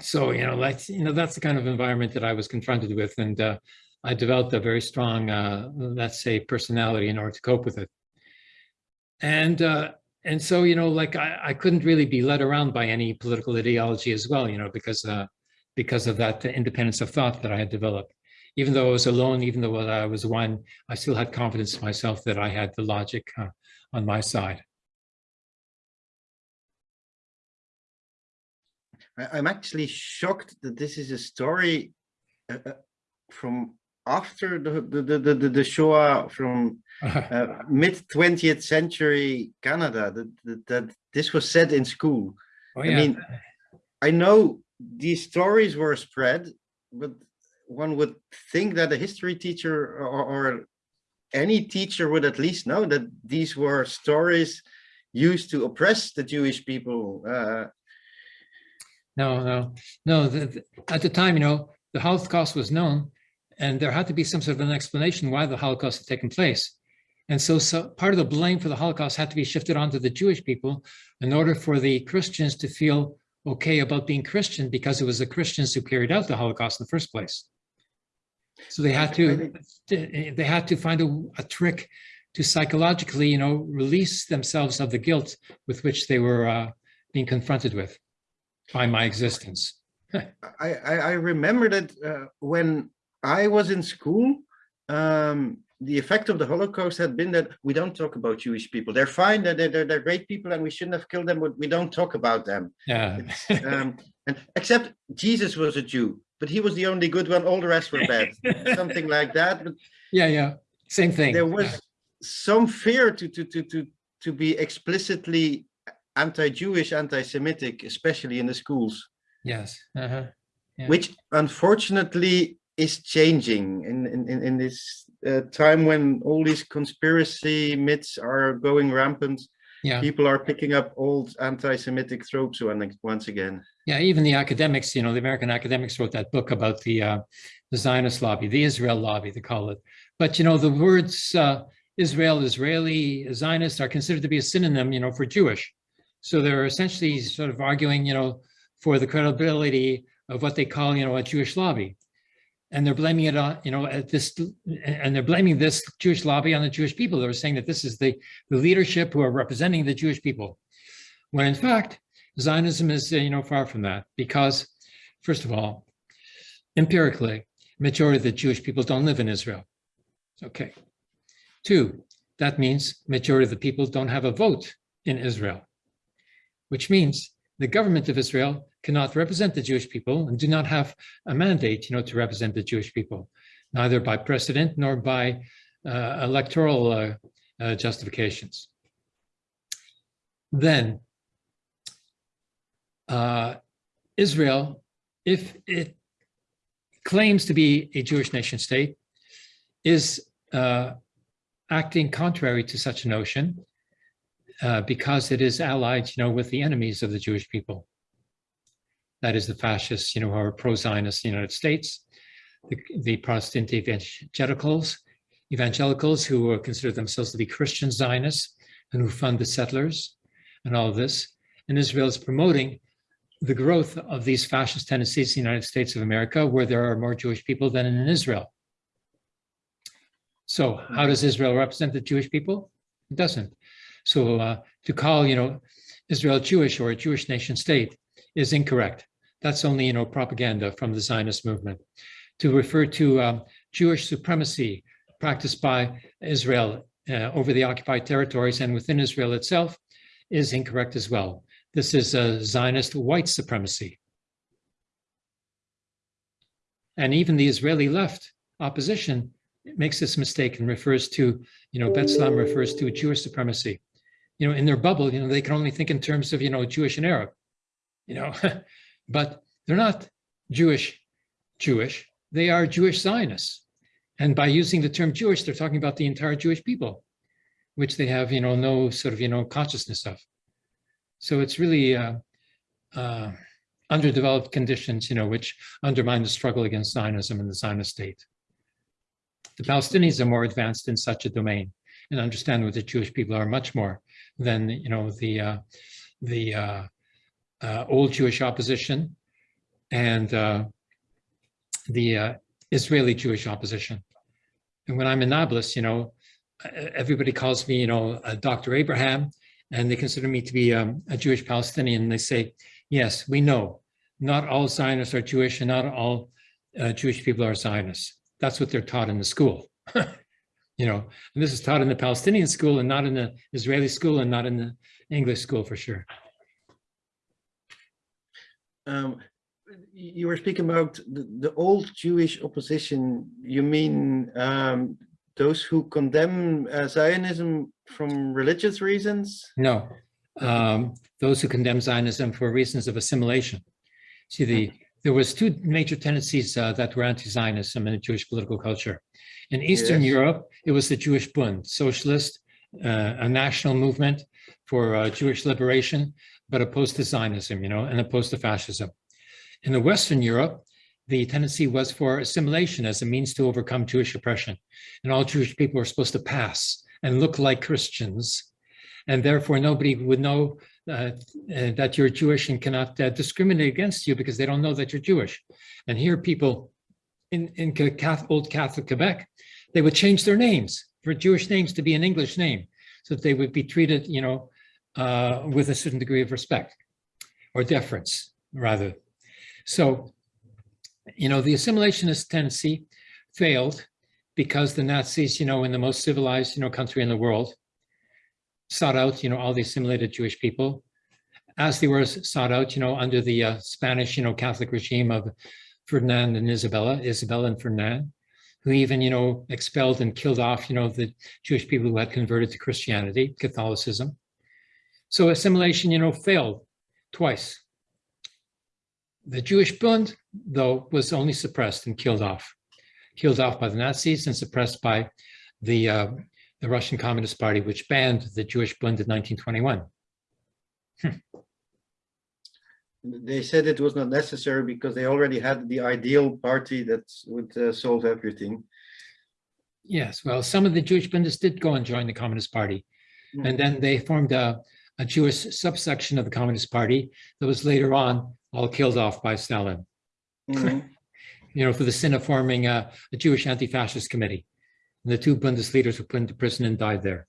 So, you know, that's, you know, that's the kind of environment that I was confronted with. And uh, I developed a very strong, uh, let's say, personality in order to cope with it. And uh, and so, you know, like I, I couldn't really be led around by any political ideology as well, you know, because uh, because of that independence of thought that I had developed. Even though I was alone, even though I was one, I still had confidence in myself that I had the logic uh, on my side. I'm actually shocked that this is a story uh, uh from after the, the, the, the, the Shoah from uh, mid 20th century Canada, that, that, that, this was said in school. Oh, yeah. I mean, I know these stories were spread, but one would think that a history teacher or, or any teacher would at least know that these were stories used to oppress the Jewish people. Uh, no, no, no. The, the, at the time, you know, the Holocaust was known, and there had to be some sort of an explanation why the Holocaust had taken place. And so, so part of the blame for the Holocaust had to be shifted onto the Jewish people in order for the Christians to feel okay about being Christian because it was the Christians who carried out the Holocaust in the first place. So they had to they had to find a, a trick to psychologically, you know, release themselves of the guilt with which they were uh, being confronted with by my existence. I, I, I remember that uh, when I was in school, um, the effect of the Holocaust had been that we don't talk about Jewish people. They're fine, they're, they're, they're great people and we shouldn't have killed them, but we don't talk about them. Yeah. um, and except Jesus was a Jew, but he was the only good one, all the rest were bad. Something like that. But yeah, yeah, same thing. There was some fear to, to, to, to, to be explicitly anti-Jewish, anti-Semitic, especially in the schools. Yes. Uh -huh. yeah. Which unfortunately is changing in, in, in this uh, time when all these conspiracy myths are going rampant. Yeah. People are picking up old anti-Semitic tropes once again. Yeah, even the academics, you know, the American academics wrote that book about the, uh, the Zionist lobby, the Israel lobby, they call it. But, you know, the words uh, Israel, Israeli, Zionist are considered to be a synonym, you know, for Jewish. So they're essentially sort of arguing, you know, for the credibility of what they call, you know, a Jewish lobby and they're blaming it on, you know, at this, and they're blaming this Jewish lobby on the Jewish people. They're saying that this is the, the leadership who are representing the Jewish people. When in fact, Zionism is, you know, far from that because, first of all, empirically, majority of the Jewish people don't live in Israel. Okay. Two, that means majority of the people don't have a vote in Israel, which means the government of Israel cannot represent the Jewish people and do not have a mandate, you know, to represent the Jewish people, neither by precedent nor by uh, electoral uh, uh, justifications. Then uh, Israel, if it claims to be a Jewish nation state, is uh, acting contrary to such a notion uh, because it is allied, you know, with the enemies of the Jewish people. That is the fascists, you know, who are pro-Zionist United States, the, the Protestant evangelicals, evangelicals who consider themselves to be Christian Zionists and who fund the settlers and all of this. And Israel is promoting the growth of these fascist tendencies in the United States of America, where there are more Jewish people than in Israel. So how does Israel represent the Jewish people? It doesn't. So uh, to call, you know, Israel Jewish or a Jewish nation state is incorrect. That's only, you know, propaganda from the Zionist movement. To refer to um, Jewish supremacy practiced by Israel uh, over the occupied territories and within Israel itself is incorrect as well. This is a Zionist white supremacy. And even the Israeli left opposition makes this mistake and refers to, you know, B'Tselem refers to Jewish supremacy. You know, in their bubble, you know, they can only think in terms of, you know, Jewish and Arab, you know, but they're not Jewish, Jewish, they are Jewish Zionists. And by using the term Jewish, they're talking about the entire Jewish people, which they have, you know, no sort of, you know, consciousness of. So it's really uh, uh, underdeveloped conditions, you know, which undermine the struggle against Zionism and the Zionist state. The Palestinians are more advanced in such a domain and understand what the Jewish people are much more than, you know, the uh, the uh, uh, old Jewish opposition and uh, the uh, Israeli Jewish opposition. And when I'm in Nablus, you know, everybody calls me, you know, Dr. Abraham, and they consider me to be um, a Jewish Palestinian. They say, yes, we know not all Zionists are Jewish and not all uh, Jewish people are Zionists. That's what they're taught in the school. you know, and this is taught in the Palestinian school and not in the Israeli school and not in the English school for sure. Um, you were speaking about the, the old Jewish opposition. You mean um, those who condemn uh, Zionism from religious reasons? No, um, those who condemn Zionism for reasons of assimilation. See, the there was two major tendencies uh, that were anti-Zionism in the Jewish political culture. In Eastern yes. Europe, it was the Jewish Bund, socialist, uh, a national movement for uh, Jewish liberation, but opposed to Zionism, you know, and opposed to fascism. In the Western Europe, the tendency was for assimilation as a means to overcome Jewish oppression. And all Jewish people were supposed to pass and look like Christians. And therefore, nobody would know uh, that you're Jewish and cannot uh, discriminate against you because they don't know that you're Jewish. And here people in, in Catholic, old Catholic Quebec, they would change their names for Jewish names to be an English name so that they would be treated, you know, uh, with a certain degree of respect or deference rather. So, you know, the assimilationist tendency failed because the Nazis, you know, in the most civilized, you know, country in the world, sought out, you know, all the assimilated Jewish people, as they were sought out, you know, under the uh, Spanish, you know, Catholic regime of Ferdinand and Isabella, Isabella and Ferdinand, who even, you know, expelled and killed off, you know, the Jewish people who had converted to Christianity, Catholicism. So assimilation, you know, failed twice. The Jewish Bund, though, was only suppressed and killed off, killed off by the Nazis and suppressed by the, uh, the Russian Communist Party, which banned the Jewish Bund in 1921. Hmm. They said it was not necessary because they already had the ideal party that would uh, solve everything. Yes, well, some of the Jewish Bundists did go and join the Communist Party. Mm -hmm. And then they formed a, a Jewish subsection of the Communist Party that was later on all killed off by Stalin. Mm -hmm. you know, for the sin of forming a, a Jewish anti-fascist committee. And the two Bundist leaders were put into prison and died there.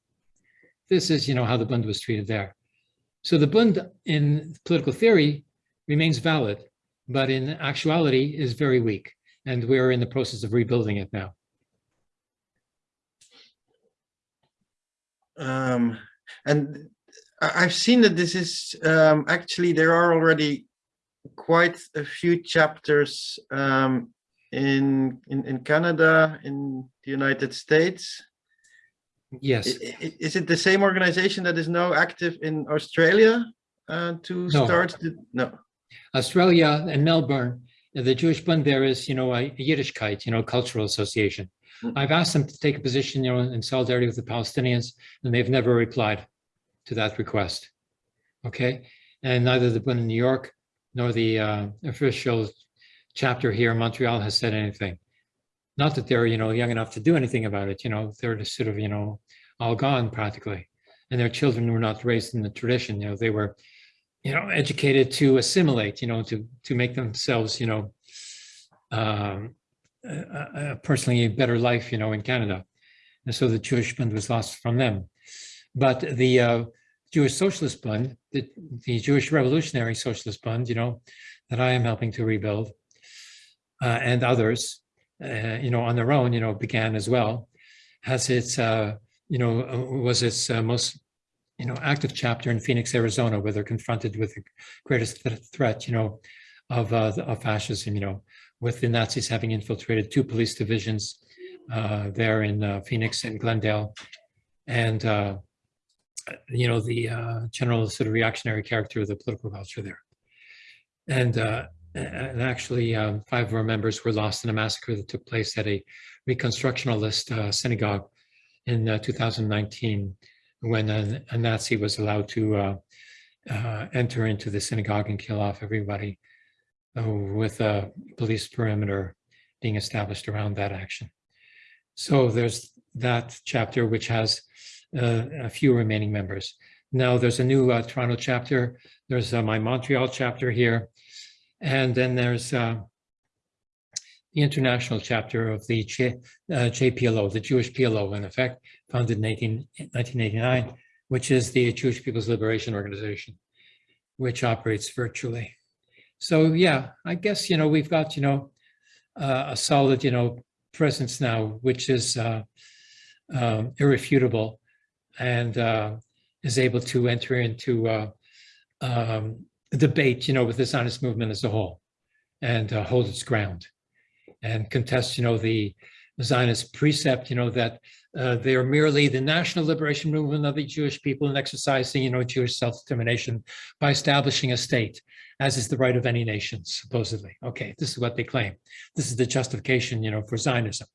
This is, you know, how the Bund was treated there. So the Bund in political theory remains valid, but in actuality is very weak. And we're in the process of rebuilding it now. Um, and I've seen that this is um, actually, there are already quite a few chapters um, in, in, in Canada, in the United States. Yes. Is it the same organization that is now active in Australia uh, to no. start? The, no. Australia and Melbourne, the Jewish Bund there is, you know, a Yiddishkeit, you know, cultural association. Mm. I've asked them to take a position, you know, in solidarity with the Palestinians, and they've never replied to that request. Okay, and neither the Bund in New York nor the uh, official chapter here in Montreal has said anything. Not that they're, you know, young enough to do anything about it, you know, they're just sort of, you know, all gone practically. And their children were not raised in the tradition, you know, they were, you know, educated to assimilate, you know, to, to make themselves, you know, um, personally a better life, you know, in Canada. And so the Jewish Bund was lost from them. But the uh, Jewish Socialist Bund, the, the Jewish Revolutionary Socialist Bund, you know, that I am helping to rebuild, and others, uh, you know, on their own, you know, began as well, has its uh, you know, uh, was its uh, most, you know, active chapter in Phoenix, Arizona, where they're confronted with the greatest th- threat, you know, of, uh, of fascism, you know, with the Nazis having infiltrated two police divisions uh, there in uh, Phoenix and Glendale. And, uh, you know, the uh, general sort of reactionary character of the political culture there. And, uh, and actually, um, five of our members were lost in a massacre that took place at a Reconstructionalist uh, synagogue in uh, 2019, when a, a Nazi was allowed to uh, uh, enter into the synagogue and kill off everybody uh, with a police perimeter being established around that action. So there's that chapter, which has uh, a few remaining members. Now there's a new Toronto chapter. There's my Montreal chapter here. And then there's uh, the international chapter of the J, uh, JPLO, the Jewish PLO, in effect, founded in 18, 1989, which is the Jewish People's Liberation Organization, which operates virtually. So yeah, I guess, you know, we've got, you know, uh, a solid, you know, presence now, which is uh, um, irrefutable and uh, is able to enter into uh, um, debate, you know, with the Zionist movement as a whole and uh, hold its ground and contest, you know, the Zionist precept, you know, that uh, they are merely the national liberation movement of the Jewish people and exercising, you know, Jewish self-determination by establishing a state, as is the right of any nation, supposedly. Okay, this is what they claim. This is the justification, you know, for Zionism.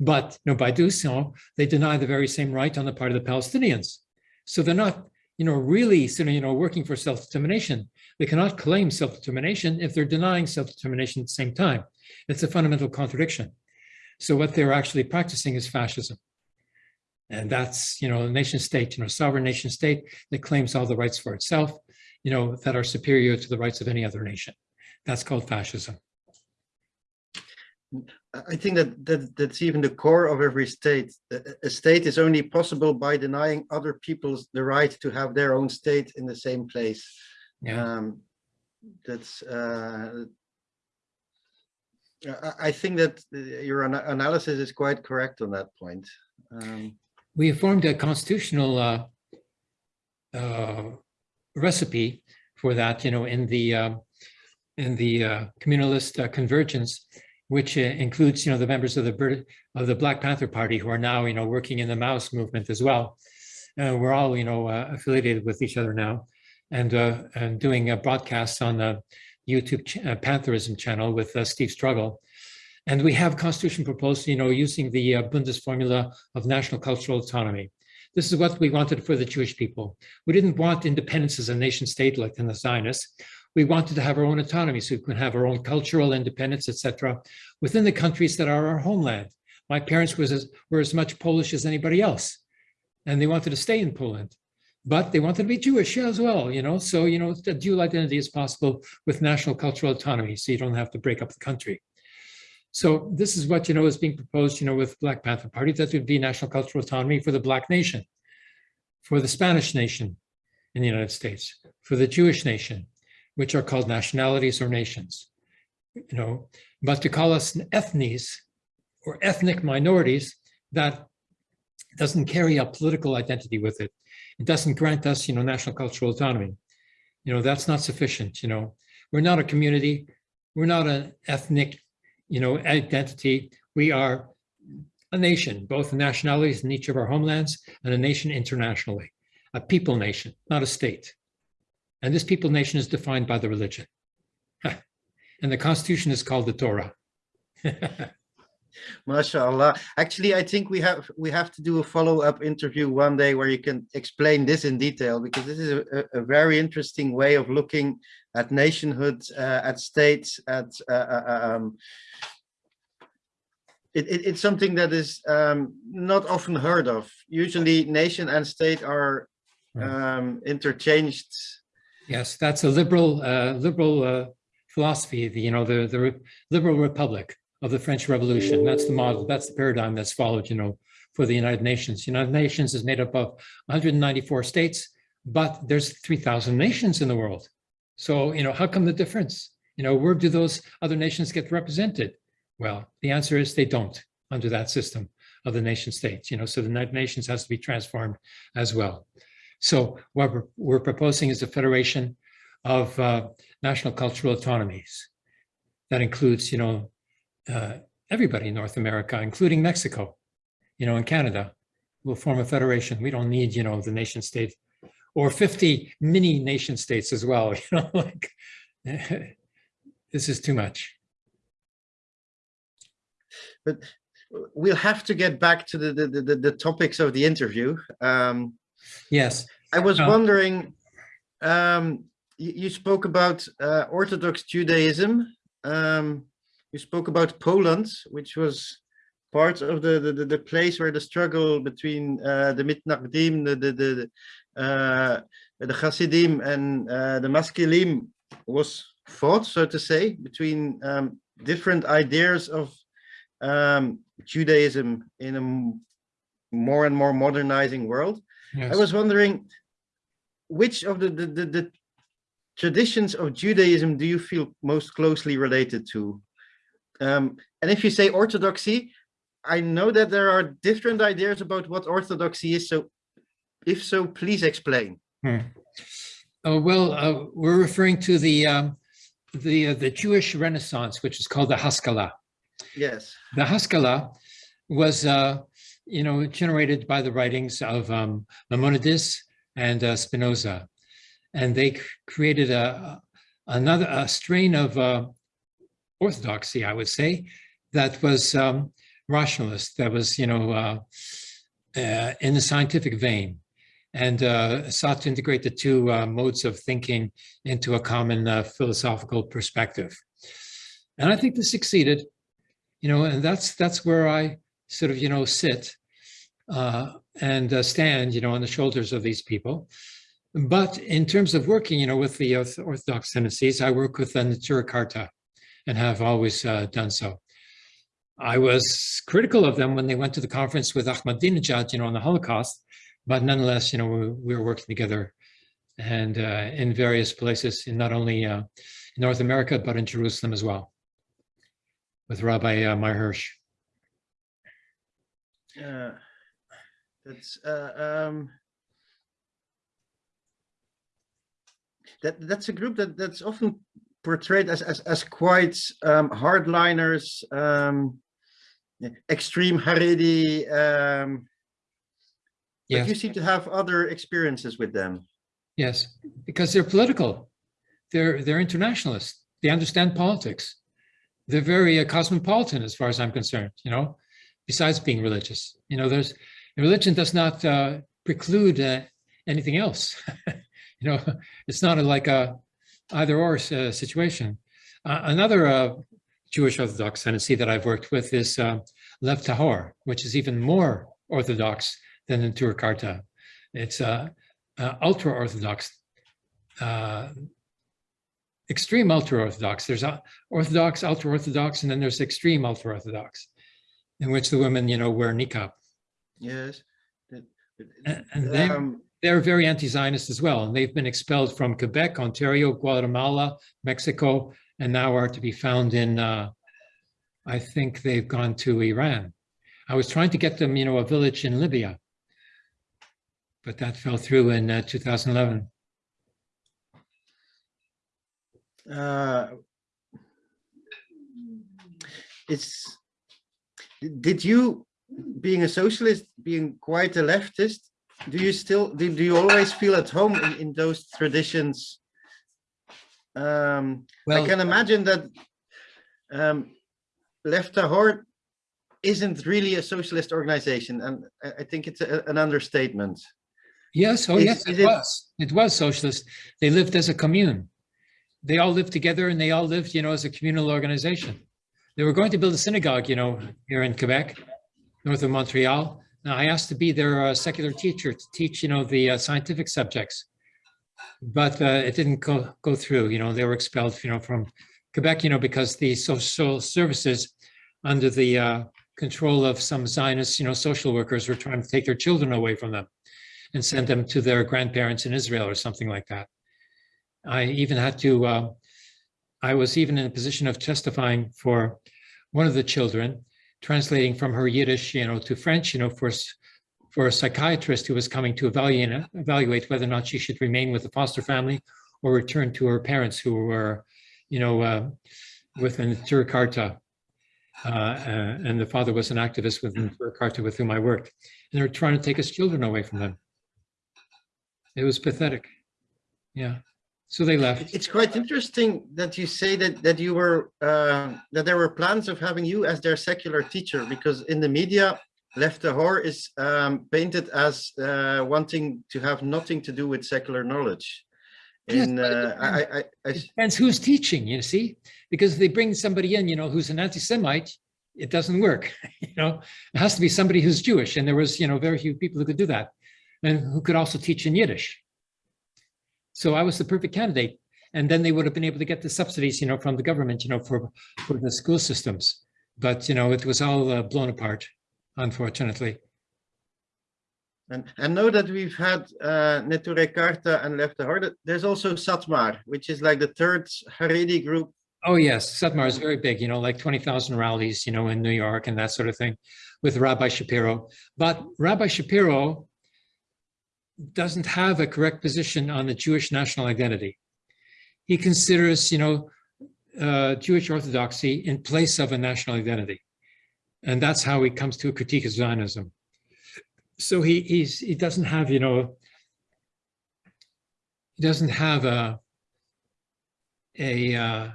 But, you know, by doing so, they deny the very same right on the part of the Palestinians. So they're not, you know, really, you know, working for self-determination. They cannot claim self-determination if they're denying self-determination at the same time. It's a fundamental contradiction. So what they're actually practicing is fascism. And that's, you know, a nation state, you know, sovereign nation state that claims all the rights for itself, you know, that are superior to the rights of any other nation. That's called fascism. I- think that, that that's even the core of every state. A a state is only possible by denying other people's the right to have their own state in the same place. Yeah. Um, that's uh, I, I think that your ana- analysis is quite correct on that point. Um, we have formed a constitutional uh, uh, recipe for that, you know, in the uh, in the uh, communalist uh, convergence, which uh, includes, you know, the members of the Brit- of the Black Panther Party who are now, you know, working in the Maoist movement as well. Uh, we're all, you know, uh, affiliated with each other now, and uh, and doing a broadcast on the YouTube ch- uh, Pantherism channel with uh, Steve Struggle. And we have constitution proposed, you know, using the uh, Bundes formula of national cultural autonomy. This is what we wanted for the Jewish people. We didn't want independence as a nation state like in the Zionists. We wanted to have our own autonomy so we can have our own cultural independence, etc., within the countries that are our homeland. My parents was as, were as much Polish as anybody else, and they wanted to stay in Poland, but they wanted to be Jewish as well, you know. So, you know, the dual identity is possible with national cultural autonomy, so you don't have to break up the country. So this is what, you know, is being proposed, you know, with Black Panther Party, that would be national cultural autonomy for the Black nation, for the Spanish nation in the United States, for the Jewish nation, which are called nationalities or nations, you know, but to call us ethnies or ethnic minorities, that doesn't carry a political identity with it. It doesn't grant us, you know, national cultural autonomy. You know, that's not sufficient, you know. We're not a community. We're not an ethnic you know, identity. We are a nation, both nationalities in each of our homelands and a nation internationally, a people nation, not a state. And this people nation is defined by the religion. And the constitution is called the Torah. MashaAllah. Actually, I think we have we have to do a follow-up interview one day where you can explain this in detail because this is a, a- very interesting way of looking at nationhood, uh, at states, at uh, uh, um, it, it- it's something that is um, not often heard of. Usually, nation and state are um, interchanged. Yes, that's a liberal, uh, liberal uh, philosophy, the, you know, the, the re- liberal republic of the French Revolution. That's the model, that's the paradigm that's followed, you know, for the United Nations. United Nations is made up of 194 states, but there's 3,000 nations in the world. So, you know, how come the difference? You know, where do those other nations get represented? Well, the answer is they don't under that system of the nation states, you know, so the United Nations has to be transformed as well. So what we're, we're proposing is a federation of uh, national cultural autonomies. That includes, you know, uh, everybody in North America, including Mexico, you know, and Canada will form a federation. We don't need, you know, the nation state or 50 mini nation states as well, you know, like this is too much. But we'll have to get back to the, the, the, the topics of the interview. Um, Yes, I was Oh. wondering, um, you, you spoke about uh, Orthodox Judaism. Um, you spoke about Poland, which was part of the, the, the, place where the struggle between uh, the Mitnagdim, the, the, the, uh, the Hasidim and uh, the Maskilim was fought, so to say, between um, different ideas of um, Judaism in a more and more modernizing world. I was wondering, which of the, the, the, the traditions of Judaism do you feel most closely related to? Um, and if you say orthodoxy, I know that there are different ideas about what orthodoxy is. So if so, please explain. Hmm. Oh, well, uh, we're referring to the um, the uh, the Jewish Renaissance, which is called the Haskalah. Yes. The Haskalah was, uh, you know, generated by the writings of um, Maimonides and uh, Spinoza, and they created a another a strain of uh, orthodoxy, I would say, that was um, rationalist, that was, you know, uh, uh, in the scientific vein, and uh, sought to integrate the two uh, modes of thinking into a common uh, philosophical perspective. And I think this succeeded you know, and that's that's where I sort of, you know, sit uh, and stand, you know, on the shoulders of these people. But in terms of working, you know, with the Orthodox tendencies, I work with the Neturei Karta and have always uh, done so. I was critical of them when they went to the conference with Ahmadinejad, you know, on the Holocaust, but nonetheless, you know, we, we were working together and uh, in various places, in not only uh, North America, but in Jerusalem as well with Rabbi uh, Meir Hirsch. Uh, that's uh, um, that that's a group that that's often portrayed as as, as quite um, hardliners, um, extreme Haredi. Um, but you seem to have other experiences with them. yes, because they're political. They're they're internationalists. They understand politics. They're very uh, cosmopolitan, as far as I'm concerned. You know, besides being religious, you know, there's religion does not uh, preclude uh, anything else. you know, it's not a, like a either or uh, situation. Uh, another uh, Jewish Orthodox tendency that I've worked with is uh, Lev Tahor, which is even more Orthodox than the Tur Karta. It's uh, uh, ultra Orthodox, uh, extreme ultra Orthodox. There's Orthodox, ultra Orthodox, and then there's extreme ultra Orthodox, in which the women, you know, wear niqab. Yes. And- and they- um, They're very anti-Zionist as well, and they've been expelled from Quebec, Ontario, Guatemala, Mexico, and now are to be found in, uh, I think they've gone to Iran. I was trying to get them, you know, a village in Libya, but that fell through in uh, 2011. uh, it's did you being a socialist being quite a leftist do you still do, do you always feel at home in, in those traditions um i can imagine that um Lev Tahor isn't really a socialist organization and i, I think it's a, an understatement yes, oh is- yes, is it it- was. It was socialist. They lived as a commune. They all lived together and they all lived, you know, as a communal organization. They were going to build a synagogue, you know, here in Quebec, north of Montreal. Now I asked to be their uh, secular teacher to teach, you know, the uh, scientific subjects. But uh, it didn't go, go through, you know, they were expelled, you know, from Quebec, you know, because the social services under the uh, control of some Zionist, you know, social workers were trying to take their children away from them and send them to their grandparents in Israel or something like that. I even had to, uh, I was even in a position of testifying for one of the children translating from her Yiddish, you know, to French, you know, for, for a psychiatrist who was coming to evaluate, evaluate whether or not she should remain with the foster family or return to her parents who were, you know, uh, within Turikarta. Uh, uh, and the father was an activist within Turikarta with whom I worked. And they were trying to take his children away from them. It was pathetic. Yeah. So they left. It's quite interesting that you say that that you were uh, that there were plans of having you as their secular teacher because in the media, Lev Tahor is um, painted as uh, wanting to have nothing to do with secular knowledge. Yes, In it uh, I, I, I, depends who's teaching, you see, because if they bring somebody in, you know, who's an anti-Semite, it doesn't work. You know, it has to be somebody who's Jewish, and there was, you know, very few people who could do that, and who could also teach in Yiddish. So I was the perfect candidate, and then they would have been able to get the subsidies, you know, from the government, you know, for for the school systems. But you know, it was all uh, blown apart, unfortunately. and I know that we've had uh, Neturei Karta and Lev Tahor. There's also Satmar, which is like the third Haredi group. Oh, yes, Satmar is very big, you know, like 20,000 rallies, you know, in New York and that sort of thing with Rabbi Shapiro. But Rabbi Shapiro doesn't have a correct position on the Jewish national identity. He considers, you know, uh, Jewish orthodoxy in place of a national identity. And that's how he comes to a critique of Zionism. So he he doesn't have, you know, he doesn't have a a uh,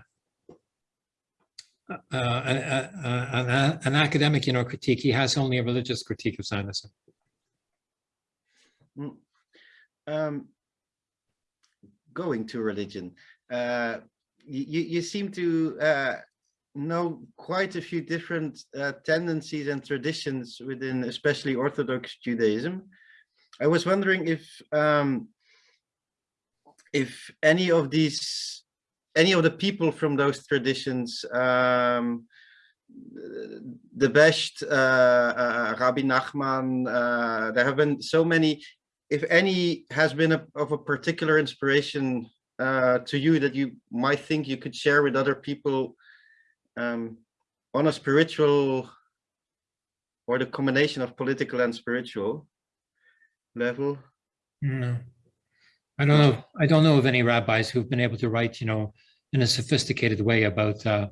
a- a- an academic, you know, critique. He has only a religious critique of Zionism. Um, going to religion. Uh, you, you seem to uh, know quite a few different uh, tendencies and traditions within especially Orthodox Judaism. I was wondering if um, if any of these any of the people from those traditions um, the best uh, uh, Rabbi Nachman, uh, there have been so many if any has been a, of a particular inspiration uh, to you that you might think you could share with other people um, on a spiritual or the combination of political and spiritual level. No. I don't know. I don't know of any rabbis who've been able to write, you know, in a sophisticated way about uh,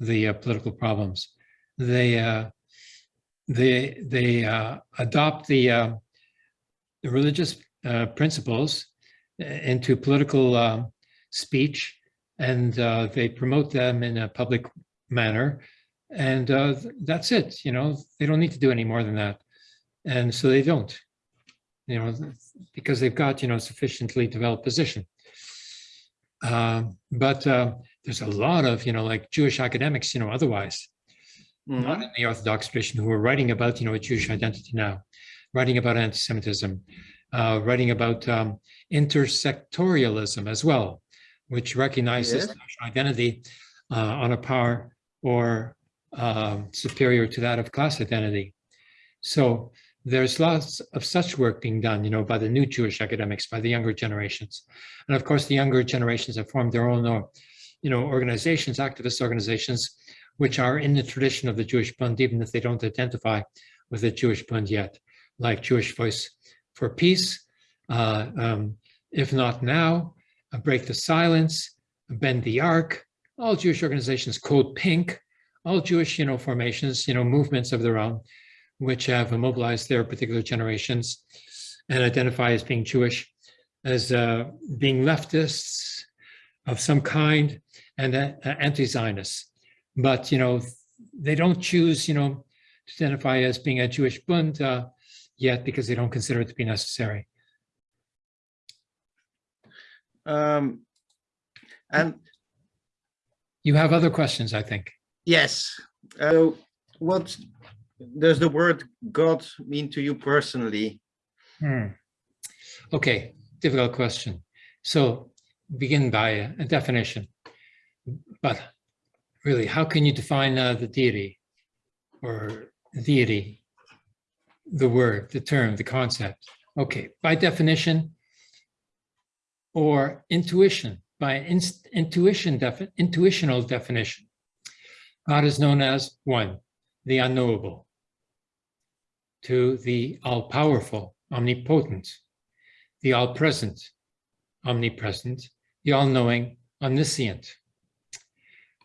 the uh, political problems. They uh, they they uh, adopt the, uh, the religious uh, principles uh, into political uh, speech, and uh, they promote them in a public manner, and uh, that's it. You know, they don't need to do any more than that, and so they don't. You know, because they've got you know sufficiently developed position. Um, but uh, there's a lot of you know like Jewish academics, you know, otherwise Mhm. not in the Orthodox tradition who are writing about, you know, a Jewish identity now, writing about anti-Semitism, uh, writing about um, intersectorialism as well, which recognizes Yes. national identity uh, on a par or um, superior to that of class identity. So there's lots of such work being done, you know, by the new Jewish academics, by the younger generations. And of course, the younger generations have formed their own, uh, you know, organizations, activist organizations, which are in the tradition of the Jewish Bund, even if they don't identify with the Jewish Bund yet, like Jewish Voice for Peace, uh, um, if not now, uh, Break the Silence, Bend the Arc, all Jewish organizations, Code Pink, all Jewish, you know, formations, you know, movements of their own, which have mobilized their particular generations and identify as being Jewish, as uh, being leftists of some kind and uh, anti-Zionists. But you know they don't choose you know to identify as being a Jewish Bund uh, yet because they don't consider it to be necessary. Um, and You have other questions, I think. yes, uh, what does the word God mean to you personally? Hmm. Okay, difficult question. So begin by a, a definition. But really, how can you define uh, the deity or deity, the word, the term, the concept? Okay, by definition or intuition, by inst- intuition, defi- intuitional definition. God is known as one, the unknowable, to the all-powerful, omnipotent, the all-present, omnipresent, the all-knowing, omniscient.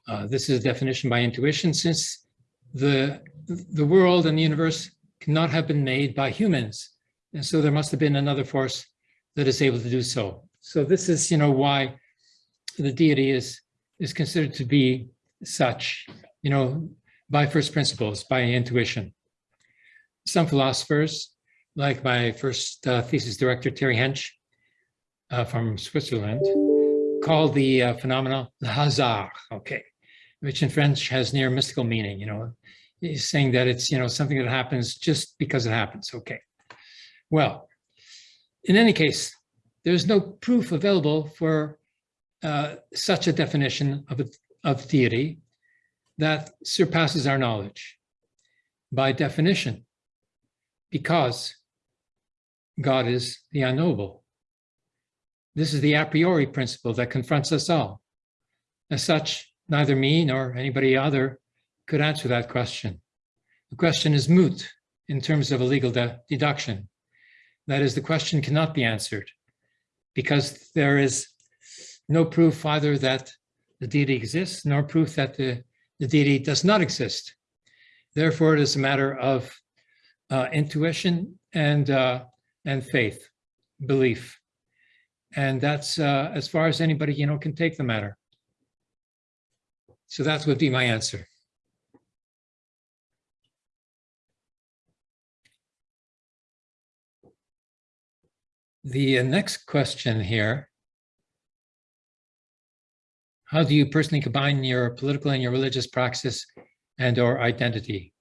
Uh, this is a definition by intuition since the, the world and the universe cannot have been made by humans. And so there must have been another force that is able to do so. So this is, you know, why the deity is, is considered to be such, you know, by first principles, by intuition. Some philosophers, like my first uh, thesis director, Terry Hensch, uh, from Switzerland, called the uh, phenomena the hasard, okay, which in French has near mystical meaning, you know. He's saying that it's, you know, something that happens just because it happens, okay. Well, in any case, there's no proof available for uh, such a definition of, a, of deity that surpasses our knowledge by definition, because God is the unknowable. This is the a priori principle that confronts us all. As such, neither me nor anybody other could answer that question. The question is moot in terms of a legal de deduction. That is, the question cannot be answered because there is no proof either that the deity exists, nor proof that the, the deity does not exist. Therefore, it is a matter of uh, intuition and, uh, and faith, belief. And that's uh, as far as anybody, you know, can take the matter. So that would be my answer. The next question here. How do you personally combine your political and your religious praxis and or identity?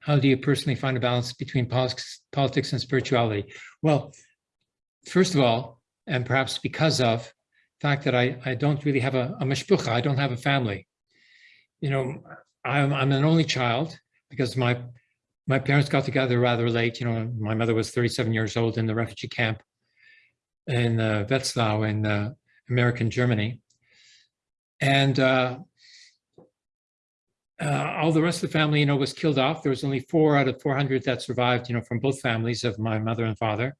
How do you personally find a balance between politics, politics and spirituality? Well, first of all, and perhaps because of the fact that I, I don't really have a, a mishpucha, I don't have a family. You know, I'm, I'm an only child because my my parents got together rather late. You know, my mother was 37 years old in the refugee camp in uh, Wetzlar in uh, American Germany. And uh, all the rest of the family, you know, was killed off. There was only four out of 400 that survived, you know, from both families of my mother and father.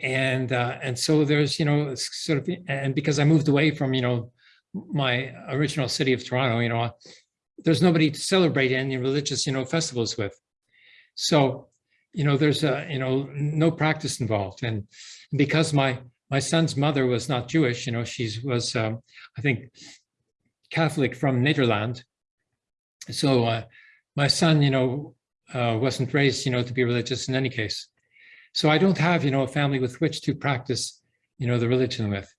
And uh, and so there's, you know, sort of, and because I moved away from, you know, my original city of Toronto, you know, there's nobody to celebrate any religious, you know, festivals with. So, you know, there's a, you know, no practice involved. And because my my son's mother was not Jewish, you know, she was, um, I think, Catholic from Netherlands. So uh, my son, you know, uh, wasn't raised, you know, to be religious in any case. So I don't have, you know, a family with which to practice, you know, the religion with.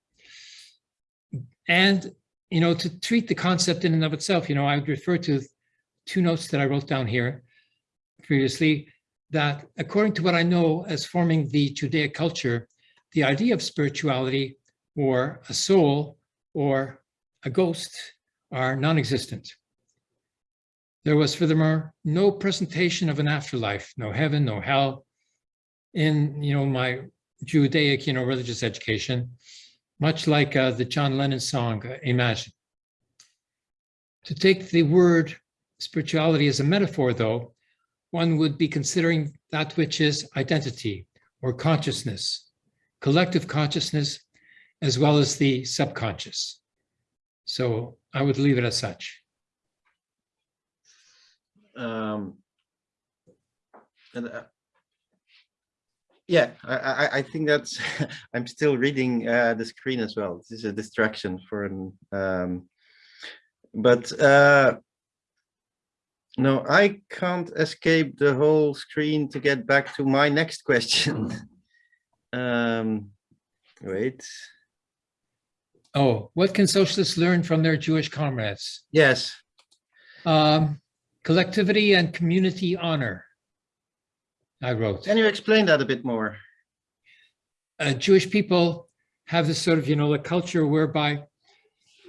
And, you know, to treat the concept in and of itself, you know, I would refer to two notes that I wrote down here previously, that according to what I know as forming the Judaic culture, the idea of spirituality or a soul or a ghost are non-existent. There was furthermore no presentation of an afterlife, no heaven, no hell in, you know, my Judaic, you know, religious education, much like uh, the John Lennon song, uh, Imagine. To take the word spirituality as a metaphor, though, one would be considering that which is identity or consciousness, collective consciousness, as well as the subconscious. So I would leave it as such. Um, and uh, yeah, I, I, I think that's, I'm still reading uh, the screen as well. This is a distraction for an, um, but uh, no, I can't escape the whole screen to get back to my next question. um, wait. Oh, what can socialists learn from their Jewish comrades? Yes. Um, collectivity and community honor. I wrote. Can you explain that a bit more? Uh, Jewish people have this sort of, you know, a culture whereby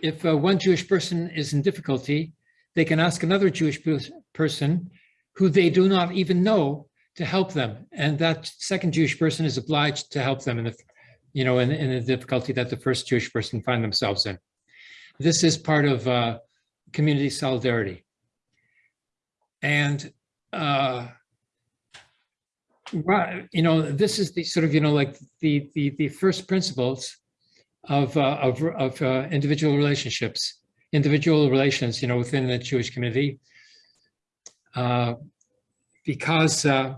if uh, one Jewish person is in difficulty, they can ask another Jewish person who they do not even know to help them. And that second Jewish person is obliged to help them in the, you know, in, in the difficulty that the first Jewish person find themselves in. This is part of uh, community solidarity. and uh, you know, this is the sort of, you know, like the the the first principles of uh, of of uh, individual relationships, individual relations, you know, within the Jewish community, uh, because uh,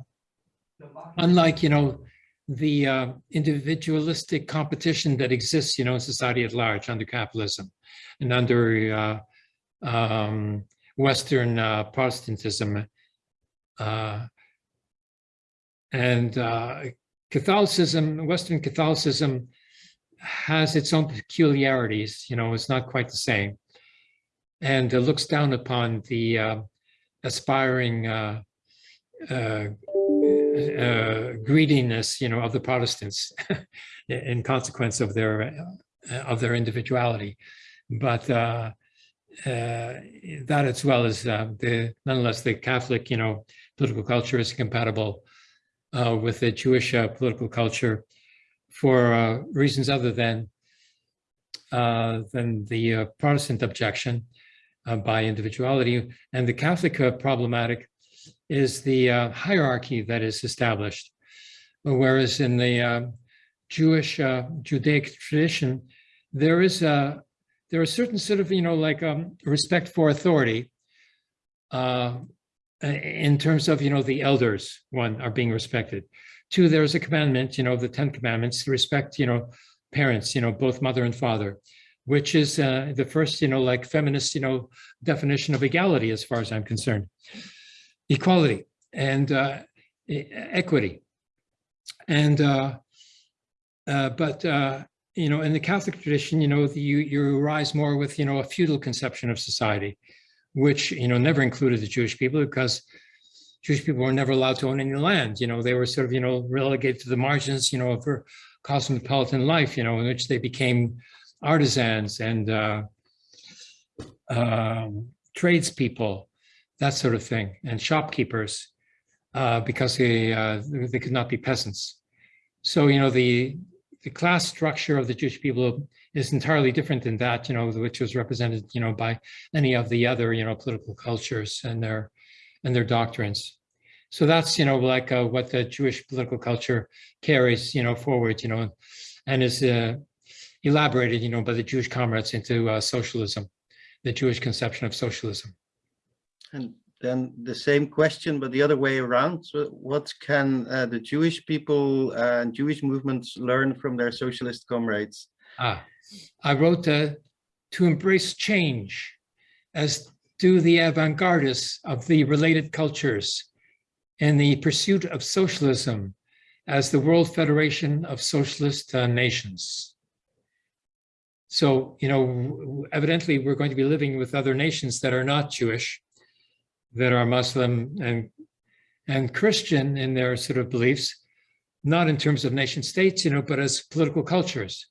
unlike, you know, the uh, individualistic competition that exists, you know, in society at large under capitalism and under uh, um, Western uh, Protestantism. Uh, and uh, Catholicism, Western Catholicism has its own peculiarities, you know, it's not quite the same. And looks down upon the aspiring greediness, you know, of the Protestants in consequence of their uh, of their individuality. But uh, uh, that as well as uh, the nonetheless the Catholic, you know, political culture is compatible uh, with the Jewish uh, political culture for uh, reasons other than uh, than the uh, Protestant objection uh, by individuality and the Catholic uh, problematic is the uh, hierarchy that is established, whereas in the uh, Jewish uh, Judaic tradition there is a there are certain sort of, you know, like um, respect for authority uh, in terms of, you know, the elders, one, are being respected. Two, there's a commandment, you know, the 10 commandments to respect, you know, parents, you know, both mother and father, which is uh, the first, you know, like feminist, you know, definition of equality as far as I'm concerned. Equality and uh, equity. And, uh, uh, but, uh, you know, in the Catholic tradition, you know, the, you, you rise more with, you know, a feudal conception of society, which, you know, never included the Jewish people because Jewish people were never allowed to own any land. You know, they were sort of, you know, relegated to the margins, you know, of cosmopolitan life, you know, in which they became artisans and uh, um, tradespeople, that sort of thing, and shopkeepers, uh, because they uh, they could not be peasants. So, you know, the the class structure of the Jewish people is entirely different than that, you know, which was represented, you know, by any of the other, you know, political cultures and their and their doctrines. So that's, you know, like uh, what the Jewish political culture carries, you know, forward, you know, and is uh, elaborated, you know, by the Jewish comrades into uh, socialism, the Jewish conception of socialism. And then the same question, but the other way around. So what can uh, the Jewish people and Jewish movements learn from their socialist comrades? Ah, I wrote uh, to embrace change as do the avant-gardists of the related cultures in the pursuit of socialism as the World Federation of Socialist uh, Nations. So, you know, evidently we're going to be living with other nations that are not Jewish, that are Muslim and, and Christian in their sort of beliefs, not in terms of nation states, you know, but as political cultures.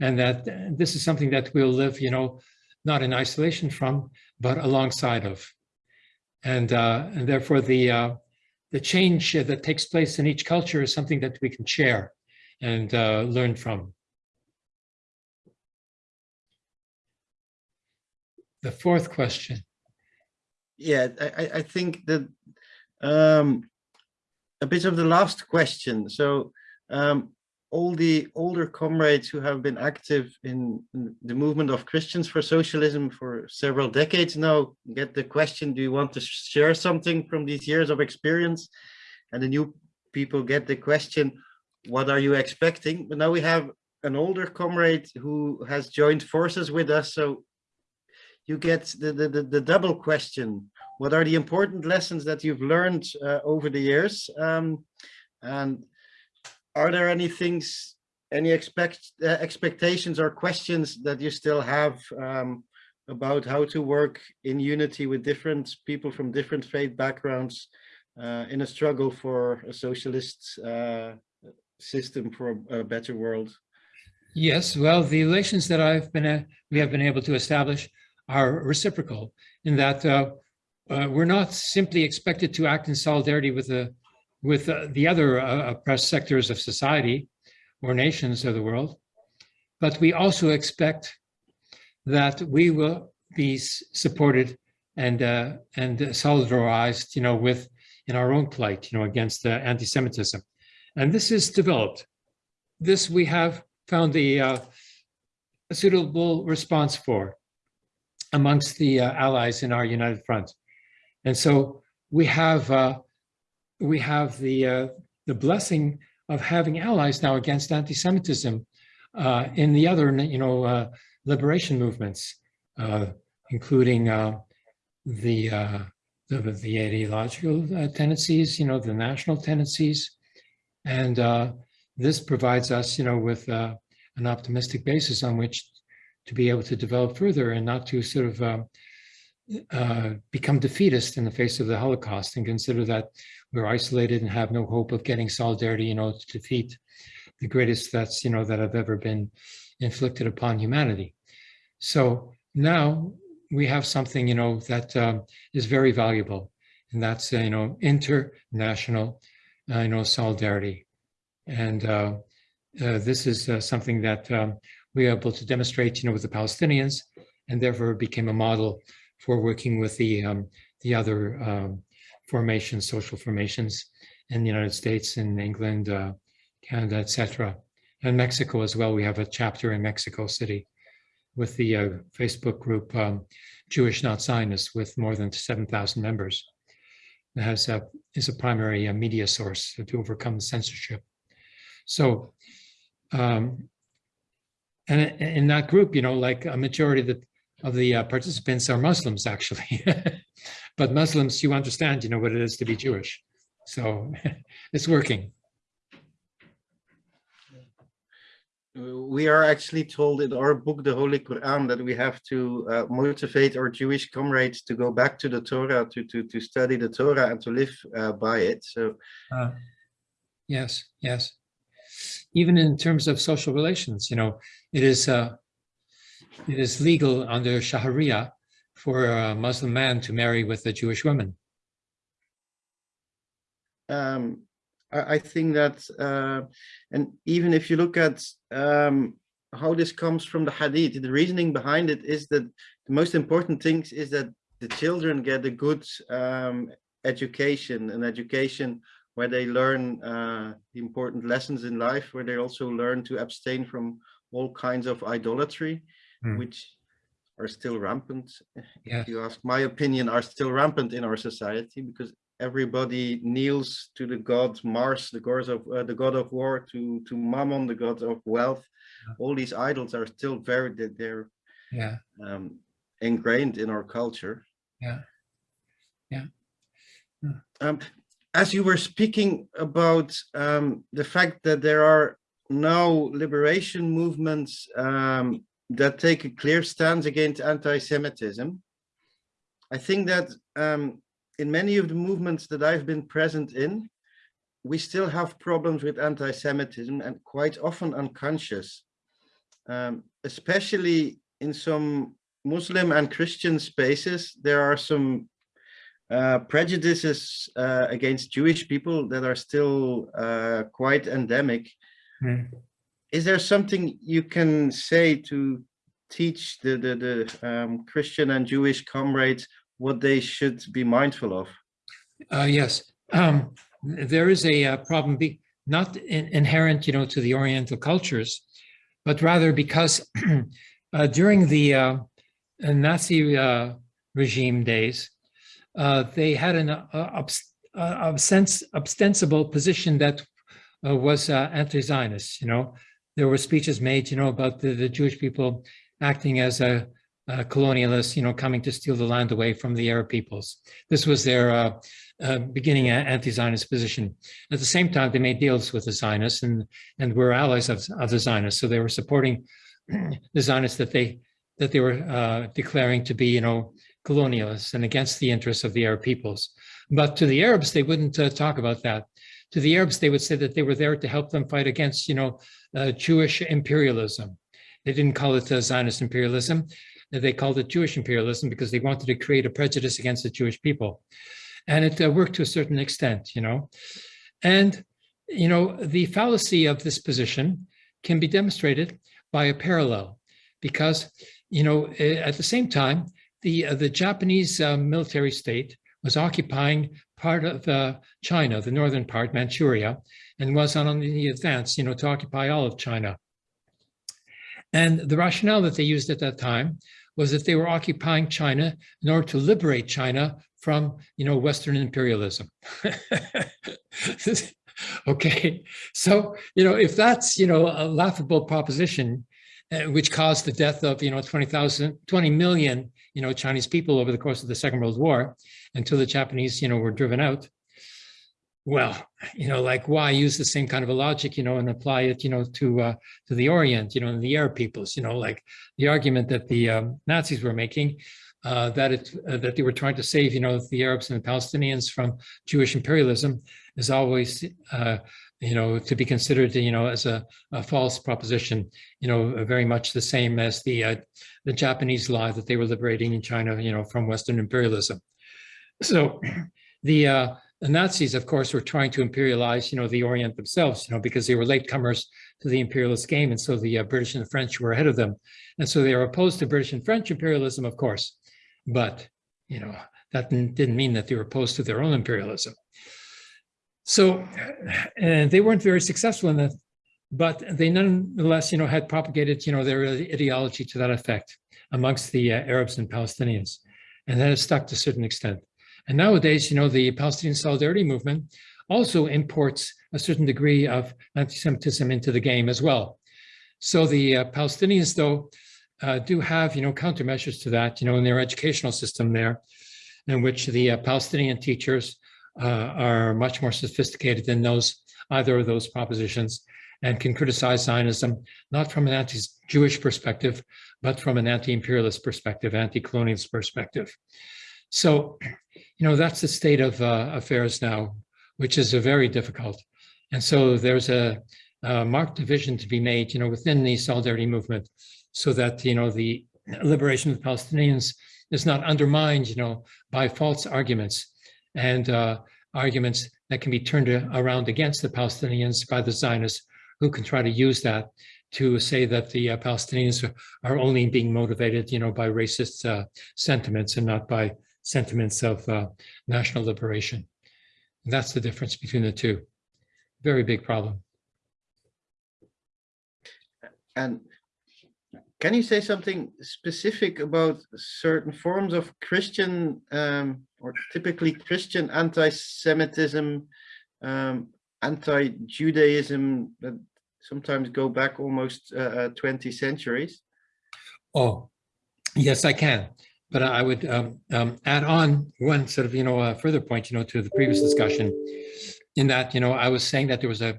And that this is something that we'll live, you know, not in isolation from, but alongside of. And, uh, and therefore the, uh, the change that takes place in each culture is something that we can share and uh, learn from. The fourth question. Yeah, I, I- think that um, a bit of the last question. So um, all the older comrades who have been active in in the movement of Christians for socialism for several decades now get the question, do you want to share something from these years of experience? And the new people get the question, what are you expecting? But now we have an older comrade who has joined forces with us. So you get the, the, the, the double question. What are the important lessons that you've learned uh, over the years? Um, and are there any things, any expect uh, expectations or questions that you still have um, about how to work in unity with different people from different faith backgrounds uh, in a struggle for a socialist uh, system for a, better world? Yes, well, the relations that I've been, uh, we have been able to establish are reciprocal in that uh, uh, we're not simply expected to act in solidarity with the with uh, the other uh, oppressed sectors of society or nations of the world, but we also expect that we will be supported and uh, and solidarized, you know, with in our own plight, you know, against uh, anti-Semitism. And this is developed. This we have found the a suitable response for amongst the uh, allies in our united front. And so we have uh, we have the uh, the blessing of having allies now against anti-Semitism uh, in the other, you know, uh, liberation movements, uh, including the, the the ideological tendencies, you know, the national tendencies, and this provides us, you know, with an optimistic basis on which to be able to develop further and not to sort of um, uh, become defeatist in the face of the Holocaust and consider that we're isolated and have no hope of getting solidarity, you know, to defeat the greatest threats, you know, that have ever been inflicted upon humanity. So now we have something, you know, that um, is very valuable, and that's, uh, you know, international, uh, you know, solidarity. And uh, uh, this is uh, something that um, we are able to demonstrate, you know, with the Palestinians, and therefore became a model for working with the um, the other um, formations, social formations in the United States, in England, uh, Canada, etc., and Mexico as well. We have a chapter in Mexico City with the uh, Facebook group um, Jewish Not Zionists with more than 7,000 members. It has a, is a primary uh, media source to overcome censorship. So, um, and in that group, you know, like a majority of the, of the uh, participants are Muslims, actually. But Muslims, you understand, you know, what it is to be Jewish. So it's working. we are actually told in our book, the Holy Quran, that we have to uh, motivate our Jewish comrades to go back to the Torah, to to to study the Torah and to live uh, by it. So Uh, Yes, yes. Even in terms of social relations, you know, it is uh, it is legal under Sharia for a Muslim man to marry with a Jewish woman. um, I, I think that, uh, and even if you look at um, how this comes from the Hadith, the reasoning behind it is that the most important things is that the children get a good um, education, an education where they learn uh, important lessons in life, where they also learn to abstain from all kinds of idolatry, Hmm. which are still rampant. Yeah. If you ask my opinion, are still rampant in our society because everybody kneels to the god Mars, the god of uh, the god of war, to to Mammon, the god of wealth. Yeah. All these idols are still very they- they're Yeah, um, ingrained in our culture. Yeah. Yeah. Yeah. Um, as you were speaking about um, the fact that there are now liberation movements um, that take a clear stance against anti-Semitism, I think that um, in many of the movements that I've been present in, we still have problems with anti-Semitism and quite often unconscious, um, especially in some Muslim and Christian spaces, there are some uh, prejudices uh, against Jewish people that are still uh, quite endemic. Hmm. Is there something you can say to teach the, the, the um, Christian and Jewish comrades what they should be mindful of? Uh, yes, um, there is a uh, problem, be, not in, inherent, you know, to the Oriental cultures, but rather because uh, during the Nazi uh, regime days, uh, they had an uh, obs- uh, ostensible position that was anti-Zionist. You know, there were speeches made, you know, about the, the Jewish people acting as a, a colonialist, you know, coming to steal the land away from the Arab peoples. This was their uh, beginning anti-Zionist position. At the same time, they made deals with the Zionists and and were allies of, of the Zionists. So they were supporting the Zionists that they that they were uh, declaring to be, you know, colonialists and against the interests of the Arab peoples. But to the Arabs, they wouldn't uh, talk about that. To the Arabs, they would say that they were there to help them fight against, you know, uh, Jewish imperialism. They didn't call it uh, Zionist imperialism. They called it Jewish imperialism because they wanted to create a prejudice against the Jewish people. And it uh, worked to a certain extent, you know. And, you know, the fallacy of this position can be demonstrated by a parallel because, you know, eh, at the same time, the, uh, the Japanese uh, military state was occupying part of uh, China, the northern part, Manchuria, and was on the advance, you know, to occupy all of China. And the rationale that they used at that time was that they were occupying China in order to liberate China from, you know, Western imperialism. okay, so, you know, if that's, you know, a laughable proposition, uh, which caused the death of, you know, 20,000, 20 million, you know, Chinese people over the course of the Second World War until the Japanese, you know, were driven out. Well, you know, like why use the same kind of a logic, you know, and apply it, you know, to uh, to the Orient, you know, and the Arab peoples, you know, like the argument that the um, Nazis were making uh, that it uh, that they were trying to save, you know, the Arabs and the Palestinians from Jewish imperialism is always, uh, you know, to be considered, you know, as a, a, false proposition, you know, very much the same as the uh, the Japanese lie that they were liberating in China, you know, from Western imperialism. So the uh, the Nazis, of course, were trying to imperialize, you know, the Orient themselves, you know, because they were latecomers to the imperialist game. And so the uh, British and the French were ahead of them. And so they are opposed to British and French imperialism, of course. But, you know, that didn't mean that they were opposed to their own imperialism. So and they weren't very successful in that, but they nonetheless, you know, had propagated, you know, their ideology to that effect amongst the uh, Arabs and Palestinians. And that has stuck to a certain extent. And nowadays, you know, the Palestinian Solidarity Movement also imports a certain degree of anti-Semitism into the game as well. So the uh, Palestinians, though, uh, do have, you know, countermeasures to that, you know, in their educational system there, in which the uh, Palestinian teachers are much more sophisticated than those, either of those propositions, and can criticize Zionism, not from an anti-Jewish perspective, but from an anti-imperialist perspective, anti-colonialist perspective. So, you know, that's the state of uh, affairs now, which is a very difficult. And so there's a, a marked division to be made, you know, within the solidarity movement so that, you know, the liberation of the Palestinians is not undermined, you know, by false arguments and uh, arguments that can be turned around against the Palestinians by the Zionists who can try to use that to say that the uh, Palestinians are only being motivated, you know, by racist uh, sentiments and not by sentiments of uh, national liberation. And that's the difference between the two. Very big problem. And can you say something specific about certain forms of Christian um, or typically Christian anti-Semitism, um, anti-Judaism that sometimes go back almost uh, uh 20 centuries? Oh, yes, I can. But I would um, um, add on one sort of, you know, a further point, you know, to the previous discussion in that, you know, I was saying that there was a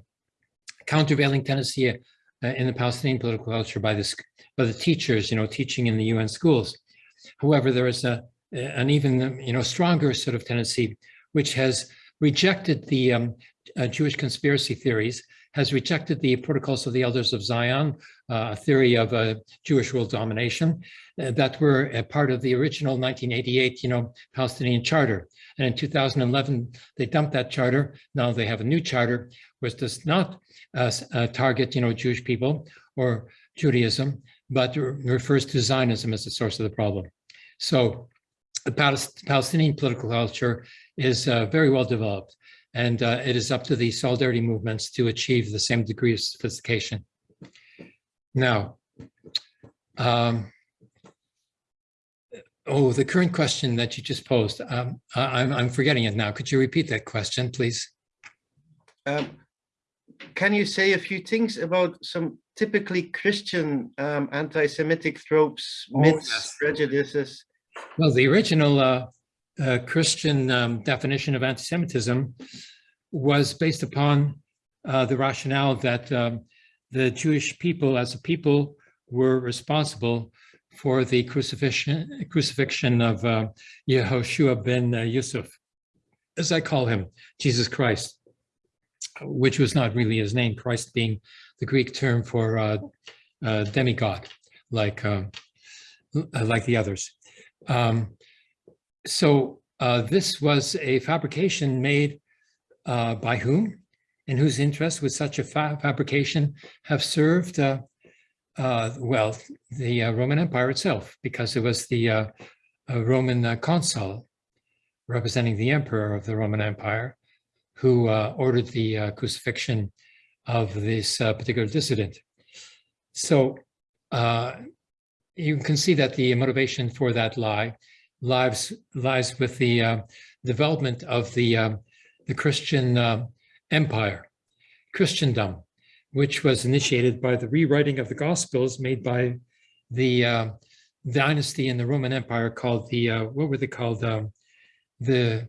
countervailing tendency in the Palestinian political culture by this by the teachers, you know, teaching in the UN schools. However, there is a, an even, you know, stronger sort of tendency, which has rejected the um, uh, Jewish conspiracy theories, has rejected the protocols of the elders of Zion, uh, a theory of uh, Jewish world domination, uh, that were a part of the original 1988, you know, Palestinian charter. And in 2011, they dumped that charter. Now they have a new charter, which does not uh, uh, target, you know, Jewish people or Judaism, but refers to Zionism as the source of the problem. So the Palestinian political culture is uh, very well developed, and uh, it is up to the solidarity movements to achieve the same degree of sophistication. Now, um, oh, the current question that you just posed, um, I'm, I'm forgetting it now. Could you repeat that question, please? Um, can you say a few things about some typically Christian um, anti-Semitic tropes, oh, myths, yes. prejudices? Well, the original uh, uh, Christian um, definition of anti-Semitism was based upon uh, the rationale that um, the Jewish people as a people were responsible for the crucifixion, crucifixion of uh, Yehoshua ben uh, Yusuf, as I call him, Jesus Christ which was not really his name, Christ being the Greek term for uh, uh, demigod, like uh, like the others. Um, so uh, this was a fabrication made uh, by whom, and whose interest would such a fa fabrication have served? Uh, well, the Roman Empire itself, because it was the Roman uh, consul representing the emperor of the Roman Empire, who uh, ordered the uh, crucifixion of this uh, particular dissident. So uh, you can see that the motivation for that lie lies, lies with the uh, development of the, um, the Christian uh, empire, Christendom, which was initiated by the rewriting of the Gospels made by the uh, dynasty in the Roman Empire called the, uh, what were they called? Um, the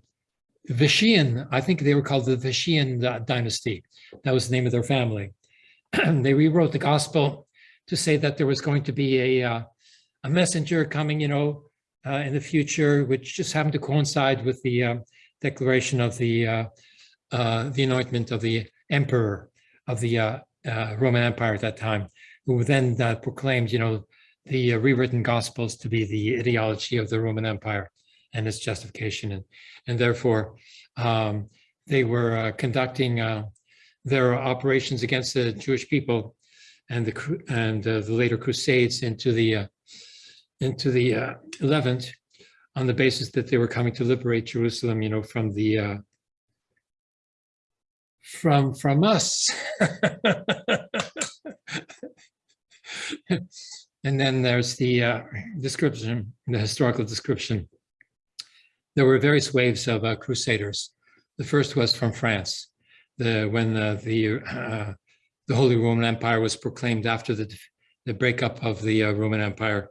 Vishian, I think they were called the Vishian dynasty. That was the name of their family. they rewrote the gospel to say that there was going to be a, uh, a messenger coming, you know, uh, in the future, which just happened to coincide with the uh, declaration of the uh, uh, the anointment of the emperor of the uh, Roman Empire at that time, who then proclaimed, you know, the rewritten gospels to be the ideology of the Roman Empire and its justification. And, and therefore, um, they were uh, conducting uh, their operations against the Jewish people and the and uh, the later Crusades into the uh, into the uh, Levant on the basis that they were coming to liberate Jerusalem, you know, from the uh, from from us. and then there's the description, the historical description there were various waves of uh, crusaders. The first was from France, the, when the, the, uh, the Holy Roman Empire was proclaimed after the, the breakup of the uh, Roman Empire.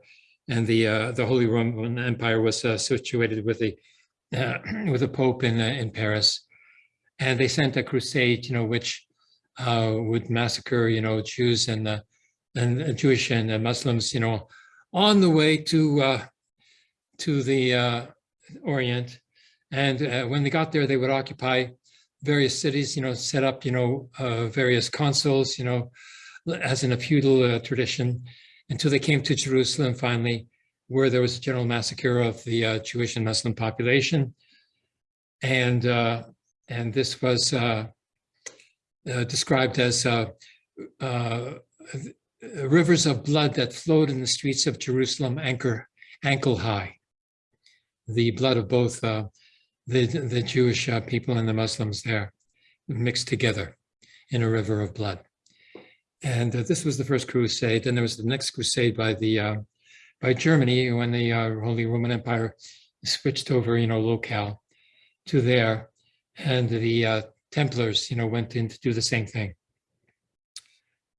And the, uh, the Holy Roman Empire was uh, situated with the, uh, with Pope in, in Paris. And they sent a crusade, you know, which would massacre, you know, Jews and, and Jewish and Muslims, you know, on the way to, to the Orient. And uh, when they got there, they would occupy various cities, you know, set up, you know, uh, various consuls, you know, as in a feudal uh, tradition, until they came to Jerusalem finally, where there was a general massacre of the uh, Jewish and Muslim population. And, uh, and this was uh, described as rivers of blood that flowed in the streets of Jerusalem anchor, ankle high the blood of both uh, the, the Jewish uh, people and the Muslims there mixed together in a river of blood. And uh, this was the first crusade. And there was the next crusade by the uh, by Germany when the uh, Holy Roman Empire switched over, you know, locale to there. And the uh, Templars, you know, went in to do the same thing.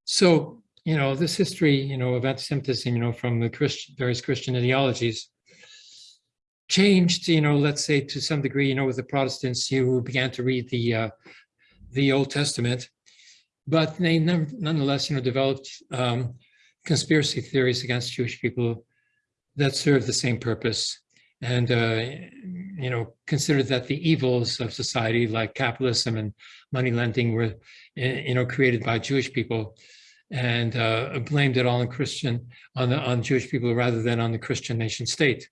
So, you know, this history, you know, of anti-Semitism, you know, from the Christian, various Christian ideologies changed, you know, let's say to some degree, you know, with the Protestants who began to read the uh, the Old Testament, but they never, nonetheless, you know, developed um, conspiracy theories against Jewish people that served the same purpose and, uh, you know, considered that the evils of society like capitalism and money lending were, eh, you know, created by Jewish people and uh, blamed it all on Christian, on the on Jewish people rather than on the Christian nation state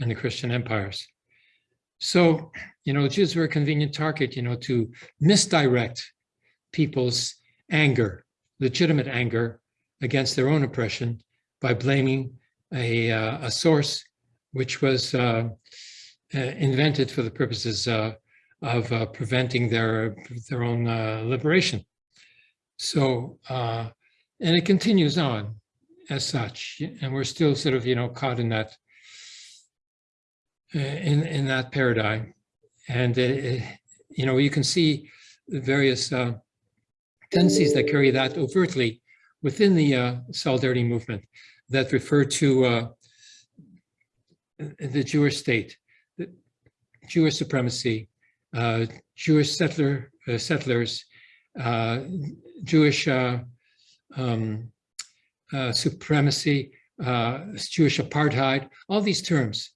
and the Christian empires. So, you know, Jews were a convenient target, you know, to misdirect people's anger, legitimate anger against their own oppression by blaming a, uh, a source which was uh, uh, invented for the purposes uh, of uh, preventing their, their own liberation. So, and it continues on as such, and we're still sort of, you know, caught in that in, in that paradigm. And, uh, you know, you can see various uh, tendencies that carry that overtly within the uh, solidarity movement that refer to uh, the Jewish state, the Jewish supremacy, uh, Jewish settler settlers, Jewish um, supremacy, Jewish apartheid, all these terms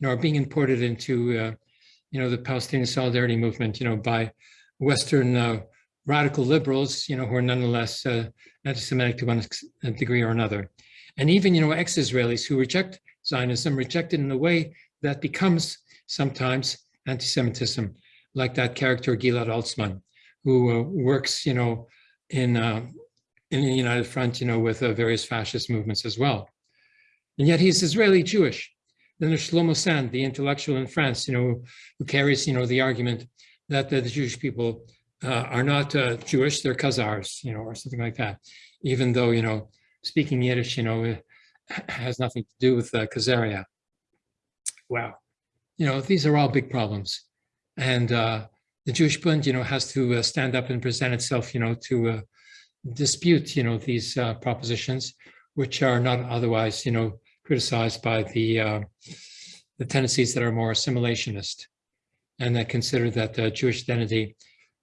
you know, are being imported into, uh, you know, the Palestinian solidarity movement, you know, by Western uh, radical liberals, you know, who are nonetheless uh, anti-Semitic to one degree or another. And even, you know, ex-Israelis who reject Zionism, reject it in a way that becomes sometimes anti-Semitism, like that character Gilad Atzmon, who uh, works, you know, in uh, in the United Front, you know, with uh, various fascist movements as well. And yet he's Israeli Jewish Then there's Shlomo Sand, the intellectual in France, you know, who carries, you know, the argument that the, Jewish people uh, are not uh, Jewish, they're Khazars, you know, or something like that. Even though, you know, speaking Yiddish, you know, has nothing to do with uh, Khazaria. Wow. You know, these are all big problems. And uh, the Jewish Bund, you know, has to uh, stand up and present itself, you know, to uh, dispute, you know, these uh, propositions, which are not otherwise, you know, criticized by the uh, the tendencies that are more assimilationist and that consider that the Jewish identity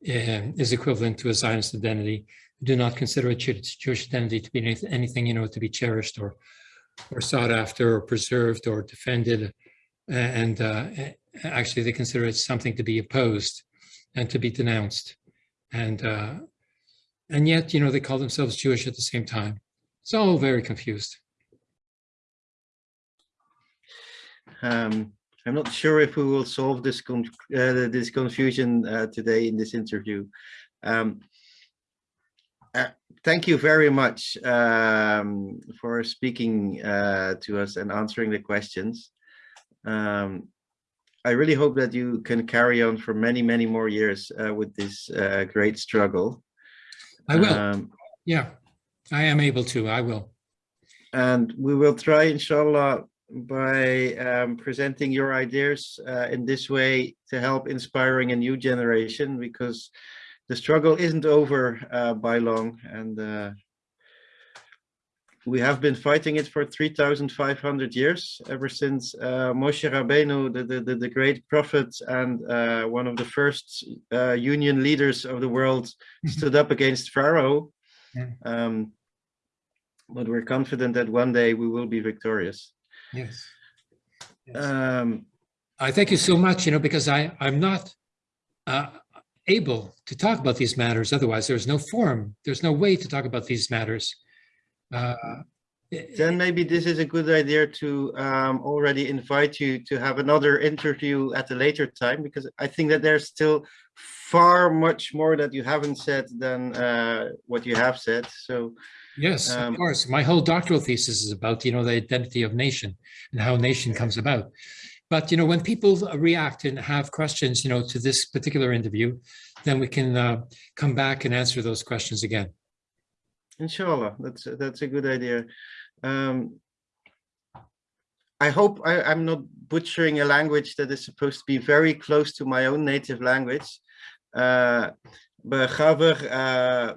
uh, is equivalent to a Zionist identity, do not consider a Jewish identity to be anything, you know, to be cherished or or sought after or preserved or defended. And uh, actually, they consider it something to be opposed and to be denounced. And uh, and yet, you know, they call themselves Jewish at the same time. It's all very confused. Um, I'm not sure if we will solve this con uh, this confusion uh, today in this interview. Um, uh, thank you very much um, for speaking uh, to us and answering the questions. Um, I really hope that you can carry on for many, many more years uh, with this uh, great struggle. I will. Um, yeah, I am able to. I will. and we will try, inshallah, by um, presenting your ideas uh, in this way to help inspiring a new generation because the struggle isn't over uh, by long and uh, we have been fighting it for 3,500 years ever since uh, Moshe Rabbeinu, the, the, the, the great prophet and uh, one of the first uh, union leaders of the world Mhm. stood up against Pharaoh. Yeah. Um, but we're confident that one day we will be victorious. Yes. Yes. Um, I thank you so much, you know, because I, I'm not uh, able to talk about these matters. Otherwise, there's no forum. There's no way to talk about these matters. Uh, then maybe this is a good idea to um, already invite you to have another interview at a later time, because I think that there's still far much more that you haven't said than uh, what you have said. So Yes, Um, of course. My whole doctoral thesis is about, you know, the identity of nation and how nation comes about. But, you know, when people react and have questions, you know, to this particular interview, then we can uh, come back and answer those questions again. Inshallah, that's that's a good idea. Um, I hope I, I'm not butchering a language that is supposed to be very close to my own native language. Uh, Begaver, uh,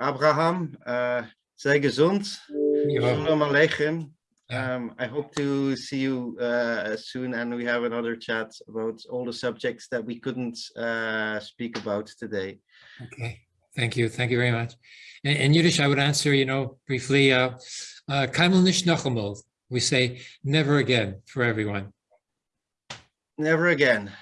Abraham, uh, sei gezond. Shalom Aleichem. Yeah. Um, I hope to see you uh, soon and we have another chat about all the subjects that we couldn't uh, speak about today. Okay, thank you. Thank you very much. In, in Yiddish, I would answer, you know, briefly, uh, uh, "Keinmal nicht. We say never again for everyone. Never again.